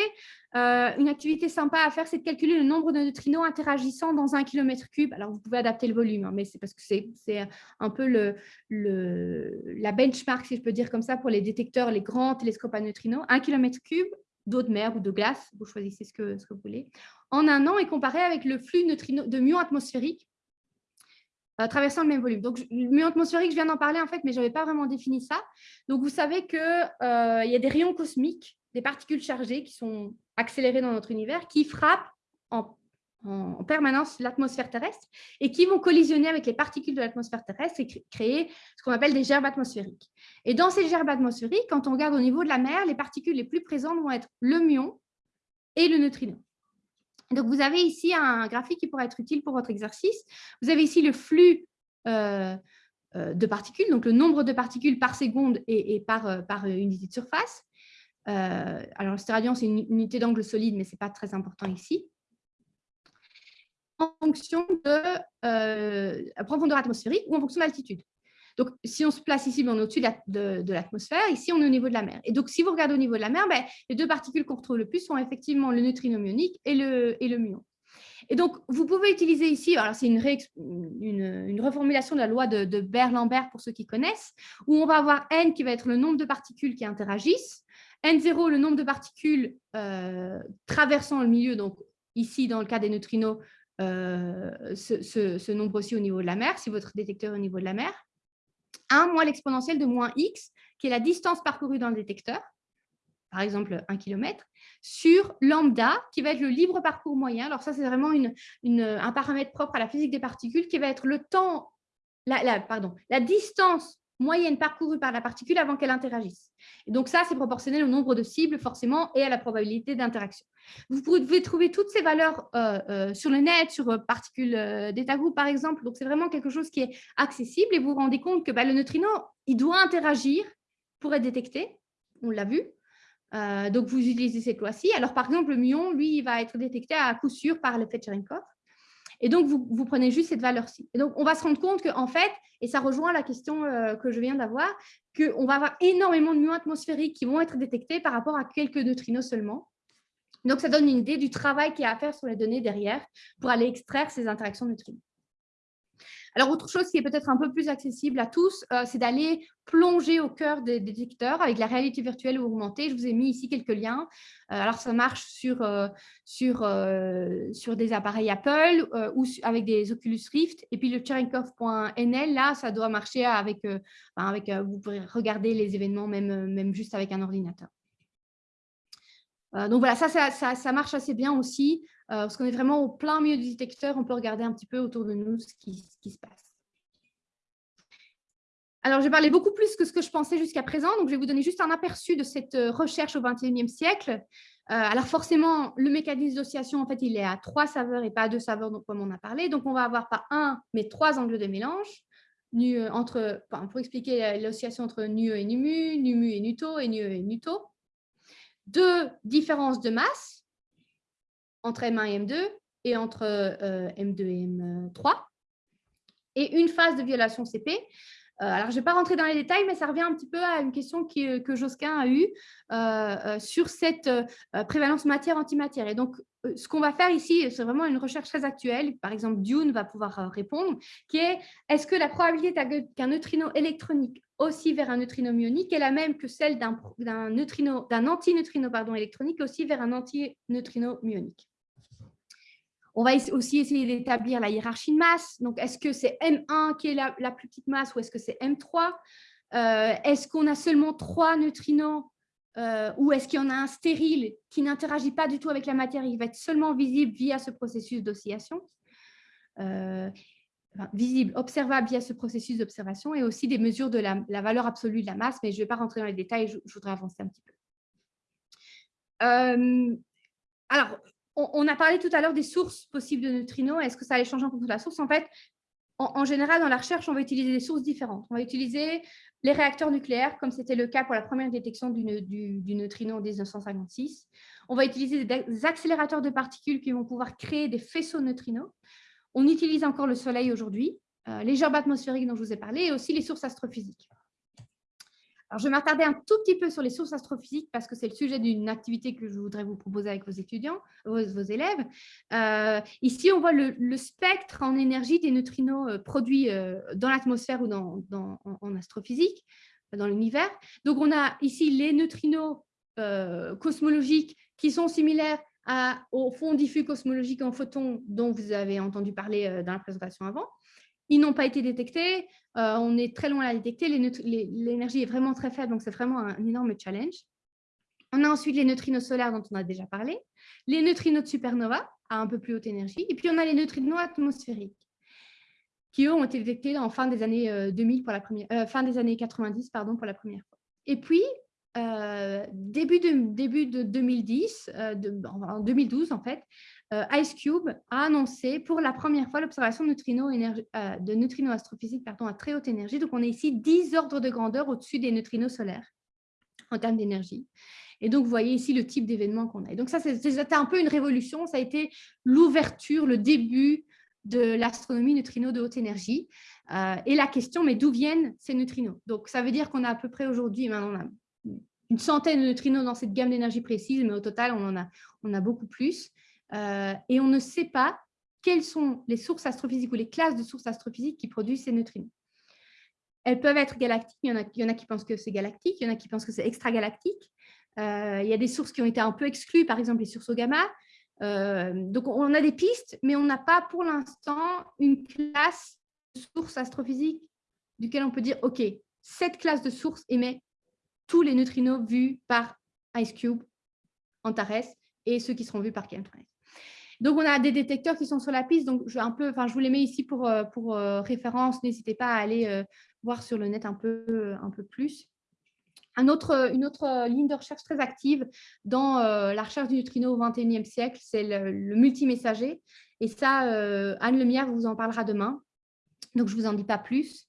Speaker 2: Euh, une activité sympa à faire, c'est de calculer le nombre de neutrinos interagissant dans un kilomètre cube. Alors, vous pouvez adapter le volume, hein, mais c'est parce que c'est un peu le, le, la benchmark, si je peux dire comme ça, pour les détecteurs, les grands télescopes à neutrinos. Un kilomètre cube d'eau de mer ou de glace, vous choisissez ce que, ce que vous voulez, en un an et comparé avec le flux neutrino, de muons atmosphériques euh, traversant le même volume. Donc, le milieu atmosphérique, je viens d'en parler en fait, mais je n'avais pas vraiment défini ça. Donc, vous savez qu'il euh, y a des rayons cosmiques, des particules chargées qui sont accélérées dans notre univers, qui frappent en, permanence l'atmosphère terrestre et qui vont collisionner avec les particules de l'atmosphère terrestre et créer ce qu'on appelle des gerbes atmosphériques. Et dans ces gerbes atmosphériques, quand on regarde au niveau de la mer, les particules les plus présentes vont être le muon et le neutrino. Donc, vous avez ici un graphique qui pourrait être utile pour votre exercice. Vous avez ici le flux euh, euh, de particules, donc le nombre de particules par seconde et, par, euh, unité de surface. alors, le stéradian, c'est une unité d'angle solide, mais ce n'est pas très important ici. En fonction de la profondeur atmosphérique ou en fonction de l'altitude. Donc, si on se place ici, ben, on est au-dessus de l'atmosphère. Ici, on est au niveau de la mer. Et donc, si vous regardez au niveau de la mer, ben, les deux particules qu'on retrouve le plus sont effectivement le neutrino muonique et le, et le muon. Et donc, vous pouvez utiliser ici, alors c'est une, une, reformulation de la loi de, de Berlambert pour ceux qui connaissent, où on va avoir n qui va être le nombre de particules qui interagissent, n0 le nombre de particules euh, traversant le milieu, donc ici dans le cas des neutrinos, euh, ce, nombre aussi au niveau de la mer, si votre détecteur est au niveau de la mer, 1 moins l'exponentielle de moins x, qui est la distance parcourue dans le détecteur, par exemple 1 km, sur lambda, qui va être le libre parcours moyen. Alors ça, c'est vraiment un paramètre propre à la physique des particules, qui va être le temps, la, pardon, la distance moyenne parcourue par la particule avant qu'elle interagisse. Et donc ça, c'est proportionnel au nombre de cibles forcément et à la probabilité d'interaction. Vous pouvez trouver toutes ces valeurs euh, euh, sur le net, sur euh, particules d'état groupe par exemple. Donc c'est vraiment quelque chose qui est accessible et vous vous rendez compte que bah, le neutrino, il doit interagir pour être détecté. On l'a vu. Euh, donc, vous utilisez cette loi-ci. Alors, par exemple, le muon, lui, il va être détecté à coup sûr par l'effet Cherenkov. Et donc, vous, prenez juste cette valeur-ci. Et donc, on va se rendre compte qu'en fait, et ça rejoint la question euh, que je viens d'avoir, qu'on va avoir énormément de muons atmosphériques qui vont être détectés par rapport à quelques neutrinos seulement. Donc, ça donne une idée du travail qu'il y a à faire sur les données derrière pour aller extraire ces interactions neutrinos. Alors, autre chose qui est peut-être un peu plus accessible à tous, euh, c'est d'aller plonger au cœur des, détecteurs avec la réalité virtuelle augmentée. Je vous ai mis ici quelques liens. Euh, alors, ça marche sur, euh, des appareils Apple ou avec des Oculus Rift. Et puis, le Cherenkov.nl, là, ça doit marcher avec, vous pourrez regarder les événements même, même juste avec un ordinateur. donc voilà, ça, marche assez bien aussi. Euh, parce qu'on est vraiment au plein milieu du détecteur, on peut regarder un petit peu autour de nous ce qui, se passe. Alors, j'ai parlé beaucoup plus que ce que je pensais jusqu'à présent, donc je vais vous donner juste un aperçu de cette euh, recherche au XXIe siècle. Euh, alors forcément, le mécanisme d'oscillation, en fait, il est à trois saveurs et pas à deux saveurs, comme on a parlé. Donc, on va avoir pas un, mais trois angles de mélange. Entre, pour expliquer l'oscillation entre nu et nu nu mu et nuto et nu et nuto. Deux différences de masse, entre M1 et M2 et entre M2 et M3 et une phase de violation CP. Euh, alors, je ne vais pas rentrer dans les détails, mais ça revient un petit peu à une question que Josquin a eue euh, euh, sur cette prévalence matière-antimatière. Et donc, ce qu'on va faire ici, c'est vraiment une recherche très actuelle. Par exemple, Dune va pouvoir répondre, qui est est-ce que la probabilité qu'un neutrino électronique aussi vers un neutrino muonique est la même que celle d'un antineutrino électronique aussi vers un antineutrino muonique on va aussi essayer d'établir la hiérarchie de masse. Donc, est-ce que c'est M1 qui est la, plus petite masse ou est-ce que c'est M3 euh, Est-ce qu'on a seulement trois neutrinos euh, ou est-ce qu'il y en a un stérile qui n'interagit pas du tout avec la matière Il va être seulement visible via ce processus d'oscillation? Euh, visible, observable via ce processus d'observation et aussi des mesures de la, valeur absolue de la masse, mais je ne vais pas rentrer dans les détails, je, je voudrais avancer un petit peu. alors, on, a parlé tout à l'heure des sources possibles de neutrinos. Est-ce que ça allait changer en la source? En fait, en, général, dans la recherche, on va utiliser des sources différentes. On va utiliser les réacteurs nucléaires, comme c'était le cas pour la première détection du, neutrino en 1956. On va utiliser des accélérateurs de particules qui vont pouvoir créer des faisceaux neutrinos. On utilise encore le Soleil aujourd'hui, euh, les gerbes atmosphériques dont je vous ai parlé, et aussi les sources astrophysiques. Alors, je vais m'attarder un tout petit peu sur les sources astrophysiques parce que c'est le sujet d'une activité que je voudrais vous proposer avec vos étudiants, vos, élèves. Euh, ici, on voit le, spectre en énergie des neutrinos euh, produits euh, dans l'atmosphère ou dans, en, astrophysique, dans l'univers. Donc, on a ici les neutrinos cosmologiques qui sont similaires à, au fond diffus cosmologique en photons dont vous avez entendu parler dans la présentation avant. Ils n'ont pas été détectés. Euh, on est très loin à la détecter. L'énergie est vraiment très faible, donc c'est vraiment un, énorme challenge. On a ensuite les neutrinos solaires dont on a déjà parlé, les neutrinos de supernova à un peu plus haute énergie, et puis on a les neutrinos atmosphériques qui ont été détectés en fin des années 2000 euh, pour la première, euh, fin des années 90 pardon pour la première fois. Et puis début de début de 2010, en 2012 en fait, euh, Ice Cube a annoncé pour la première fois l'observation de neutrinos, euh, de neutrinos astrophysiques à très haute énergie. Donc, on est ici 10 ordres de grandeur au-dessus des neutrinos solaires en termes d'énergie. Et donc, vous voyez ici le type d'événement qu'on a. Et donc, ça, c'était un peu une révolution. Ça a été l'ouverture, le début de l'astronomie neutrino de haute énergie. Euh, et la question, mais d'où viennent ces neutrinos? Donc, ça veut dire qu'on a à peu près aujourd'hui, maintenant, on a une centaine de neutrinos dans cette gamme d'énergie précise, mais au total, on en a beaucoup plus. Euh, et on ne sait pas quelles sont les sources astrophysiques ou les classes de sources astrophysiques qui produisent ces neutrinos. Elles peuvent être galactiques, il y en a, qui pensent que c'est galactique, il y en a qui pensent que c'est extragalactique. Euh, il y a des sources qui ont été un peu exclues, par exemple les sources gamma. Euh, donc, on a des pistes, mais on n'a pas pour l'instant une classe de sources astrophysiques duquel on peut dire, OK, cette classe de sources émet tous les neutrinos vus par IceCube, Antares et ceux qui seront vus par Chemtrails. Donc, on a des détecteurs qui sont sur la piste. Donc, je, un peu, je vous les mets ici pour, euh, pour référence. N'hésitez pas à aller voir sur le net un peu, plus une autre euh, ligne de recherche très active dans euh, la recherche du neutrino au XXIe siècle, c'est le, multimessager. Et ça, euh, Anne Lemierre vous en parlera demain. Donc, je ne vous en dis pas plus.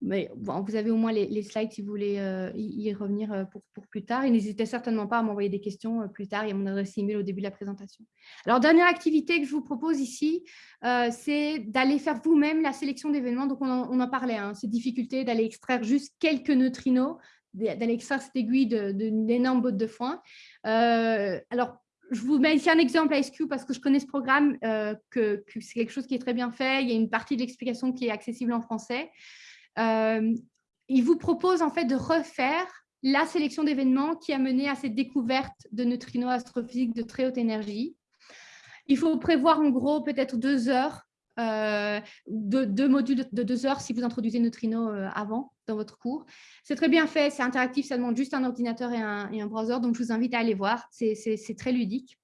Speaker 2: Mais vous avez au moins les, slides si vous voulez euh, y, revenir euh, pour, plus tard. Et n'hésitez certainement pas à m'envoyer des questions euh, plus tard. Il y a mon adresse email au début de la présentation. Alors, dernière activité que je vous propose ici, c'est d'aller faire vous-même la sélection d'événements. Donc, on en, parlait, hein, ces difficultés d'aller extraire juste quelques neutrinos, d'aller extraire cette aiguille d'une énorme botte de foin. alors, je vous mets ici un exemple à SQ parce que je connais ce programme, que c'est quelque chose qui est très bien fait. Il y a une partie de l'explication qui est accessible en français. Euh, il vous propose en fait de refaire la sélection d'événements qui a mené à cette découverte de neutrinos astrophysiques de très haute énergie. Il faut prévoir en gros peut-être deux heures, euh, deux, modules de deux heures si vous introduisez neutrinos euh, avant dans votre cours. C'est très bien fait, c'est interactif, ça demande juste un ordinateur et un, et un browser, donc je vous invite à aller voir, c'est très ludique.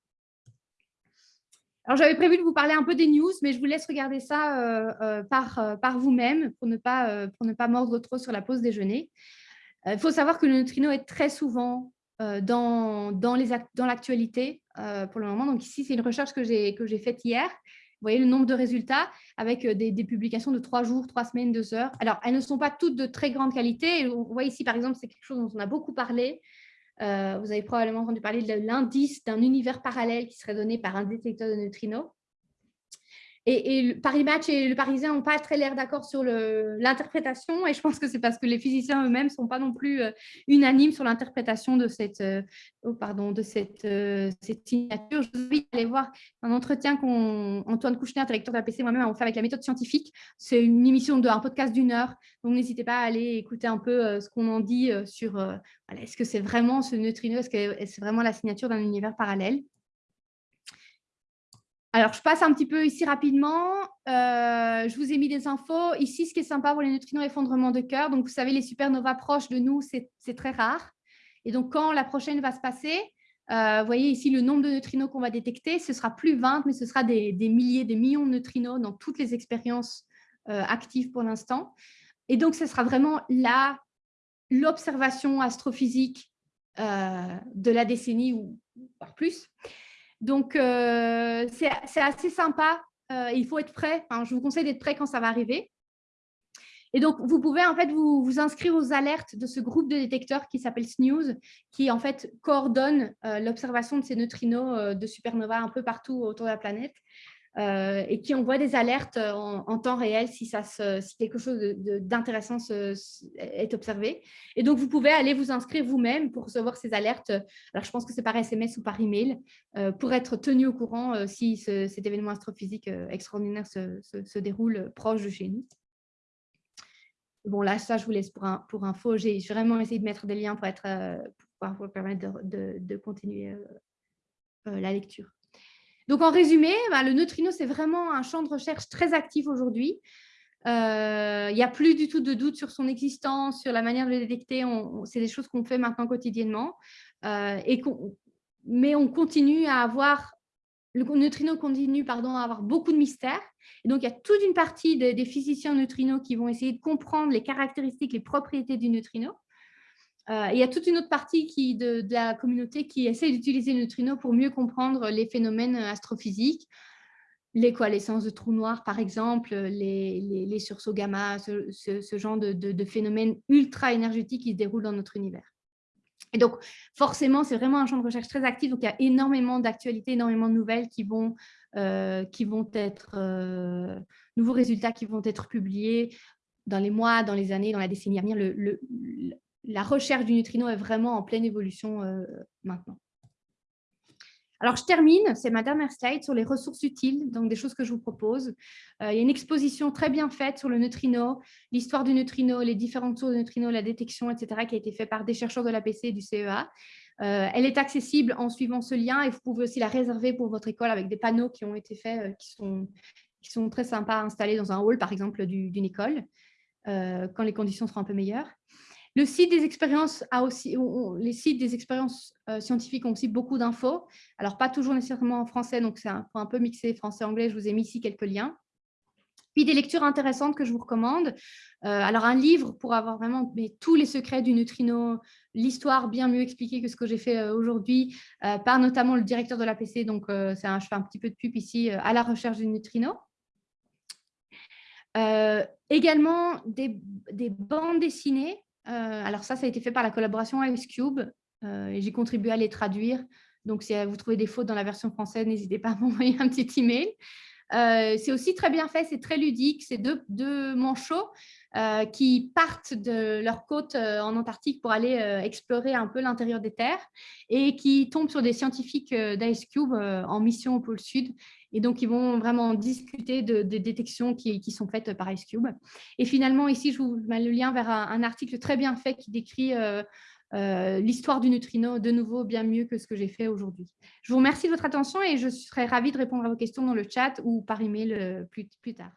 Speaker 2: Alors, j'avais prévu de vous parler un peu des news, mais je vous laisse regarder ça euh, euh, par, euh, par vous-même pour, ne pas, pour ne pas mordre trop sur la pause déjeuner. Il faut savoir que le neutrino est très souvent dans, dans l'actualité pour le moment. Donc ici, c'est une recherche que j'ai faite hier. Vous voyez le nombre de résultats avec des, des, publications de trois jours, trois semaines, deux heures. Alors, elles ne sont pas toutes de très grande qualité. On voit ici, par exemple, c'est quelque chose dont on a beaucoup parlé. Euh, vous avez probablement entendu parler de l'indice d'un univers parallèle qui serait donné par un détecteur de neutrinos. Et, le Paris Match et le Parisien n'ont pas très l'air d'accord sur l'interprétation, et je pense que c'est parce que les physiciens eux-mêmes ne sont pas non plus euh, unanimes sur l'interprétation de cette, euh, oh, pardon, de cette, euh, signature. Je vous invite à aller voir un entretien qu'Antoine Kouchner, directeur de la PC, moi-même, avons fait avec la méthode scientifique. C'est une émission, de, un podcast d'une heure, donc n'hésitez pas à aller écouter un peu ce qu'on en dit sur est-ce que c'est vraiment ce neutrino, est-ce que c'est vraiment la signature d'un univers parallèle? Alors, je passe un petit peu ici rapidement. Euh, je vous ai mis des infos. Ici, ce qui est sympa pour les neutrinos effondrement de cœur, donc vous savez, les supernovas proches de nous, c'est très rare. Et donc, quand la prochaine va se passer, euh, vous voyez ici le nombre de neutrinos qu'on va détecter, ce sera plus 20, mais ce sera des, milliers, des millions de neutrinos dans toutes les expériences euh, actives pour l'instant. Et donc, ce sera vraiment l'observation astrophysique de la décennie ou par plus. Donc, euh, c'est assez sympa. Euh, il faut être prêt. je vous conseille d'être prêt quand ça va arriver. Et donc, vous pouvez en fait vous, inscrire aux alertes de ce groupe de détecteurs qui s'appelle SNEWS, qui en fait coordonne euh, l'observation de ces neutrinos de supernova un peu partout autour de la planète. Euh, et qui envoie des alertes euh, en, temps réel si, quelque chose d'intéressant est observé. Et donc, vous pouvez aller vous inscrire vous-même pour recevoir ces alertes. Alors, je pense que c'est par SMS ou par email euh, pour être tenu au courant si cet événement astrophysique extraordinaire se, déroule proche de chez nous. Bon, là, ça, je vous laisse pour, un, pour info. J'ai vraiment essayé de mettre des liens pour, être, pour pouvoir vous permettre de, de continuer la lecture. Donc, en résumé, bah, le neutrino, c'est vraiment un champ de recherche très actif aujourd'hui. Euh, il n'y a plus du tout de doute sur son existence, sur la manière de le détecter. C'est des choses qu'on fait maintenant quotidiennement. Euh, mais on continue à avoir, le neutrino continue pardon, à avoir beaucoup de mystères. Et donc, il y a toute une partie des physiciens neutrinos qui vont essayer de comprendre les caractéristiques, les propriétés du neutrino. Euh, il y a toute une autre partie de, la communauté qui essaie d'utiliser le neutrino pour mieux comprendre les phénomènes astrophysiques, les coalescences de trous noirs, par exemple, les, sursauts gamma, ce, genre de, phénomènes ultra énergétiques qui se déroulent dans notre univers. Et donc, forcément, c'est vraiment un champ de recherche très actif. Donc, il y a énormément d'actualités, énormément de nouvelles qui vont, euh, qui vont être, euh, nouveaux résultats qui vont être publiés dans les mois, dans les années, dans la décennie à venir. La recherche du neutrino est vraiment en pleine évolution euh, maintenant. Alors, je termine, c'est ma dernière slide sur les ressources utiles, donc des choses que je vous propose. il y a une exposition très bien faite sur le neutrino, l'histoire du neutrino, les différentes sources de neutrino, la détection, etc., qui a été faite par des chercheurs de l'APC et du CEA. Euh, elle est accessible en suivant ce lien et vous pouvez aussi la réserver pour votre école avec des panneaux qui ont été faits, euh, qui, sont, très sympas à installer dans un hall, par exemple, d'une école, euh, quand les conditions seront un peu meilleures. Le site des expériences a aussi, les sites des expériences scientifiques ont aussi beaucoup d'infos. Alors, pas toujours nécessairement en français, donc c'est un, un peu mixé français-anglais. Je vous ai mis ici quelques liens. Puis des lectures intéressantes que je vous recommande. alors, un livre pour avoir vraiment tous les secrets du neutrino, l'histoire bien mieux expliquée que ce que j'ai fait euh, aujourd'hui euh, par notamment le directeur de l'APC. Donc, euh, un, je fais un petit peu de pub ici à la recherche du neutrino. également des, bandes dessinées. Alors ça, ça a été fait par la collaboration Ice Cube et j'ai contribué à les traduire. Donc, si vous trouvez des fautes dans la version française, n'hésitez pas à m'envoyer un petit email. c'est aussi très bien fait, c'est très ludique, c'est deux, manchots euh, qui partent de leur côte euh, en Antarctique pour aller euh, explorer un peu l'intérieur des terres et qui tombent sur des scientifiques d'Ice Cube en mission au pôle Sud. Et donc, ils vont vraiment discuter des détections qui, sont faites par Ice Cube. Et finalement, ici, je vous mets le lien vers un, article très bien fait qui décrit l'histoire du neutrino, de nouveau, bien mieux que ce que j'ai fait aujourd'hui. Je vous remercie de votre attention et je serai ravie de répondre à vos questions dans le chat ou par email plus, plus tard.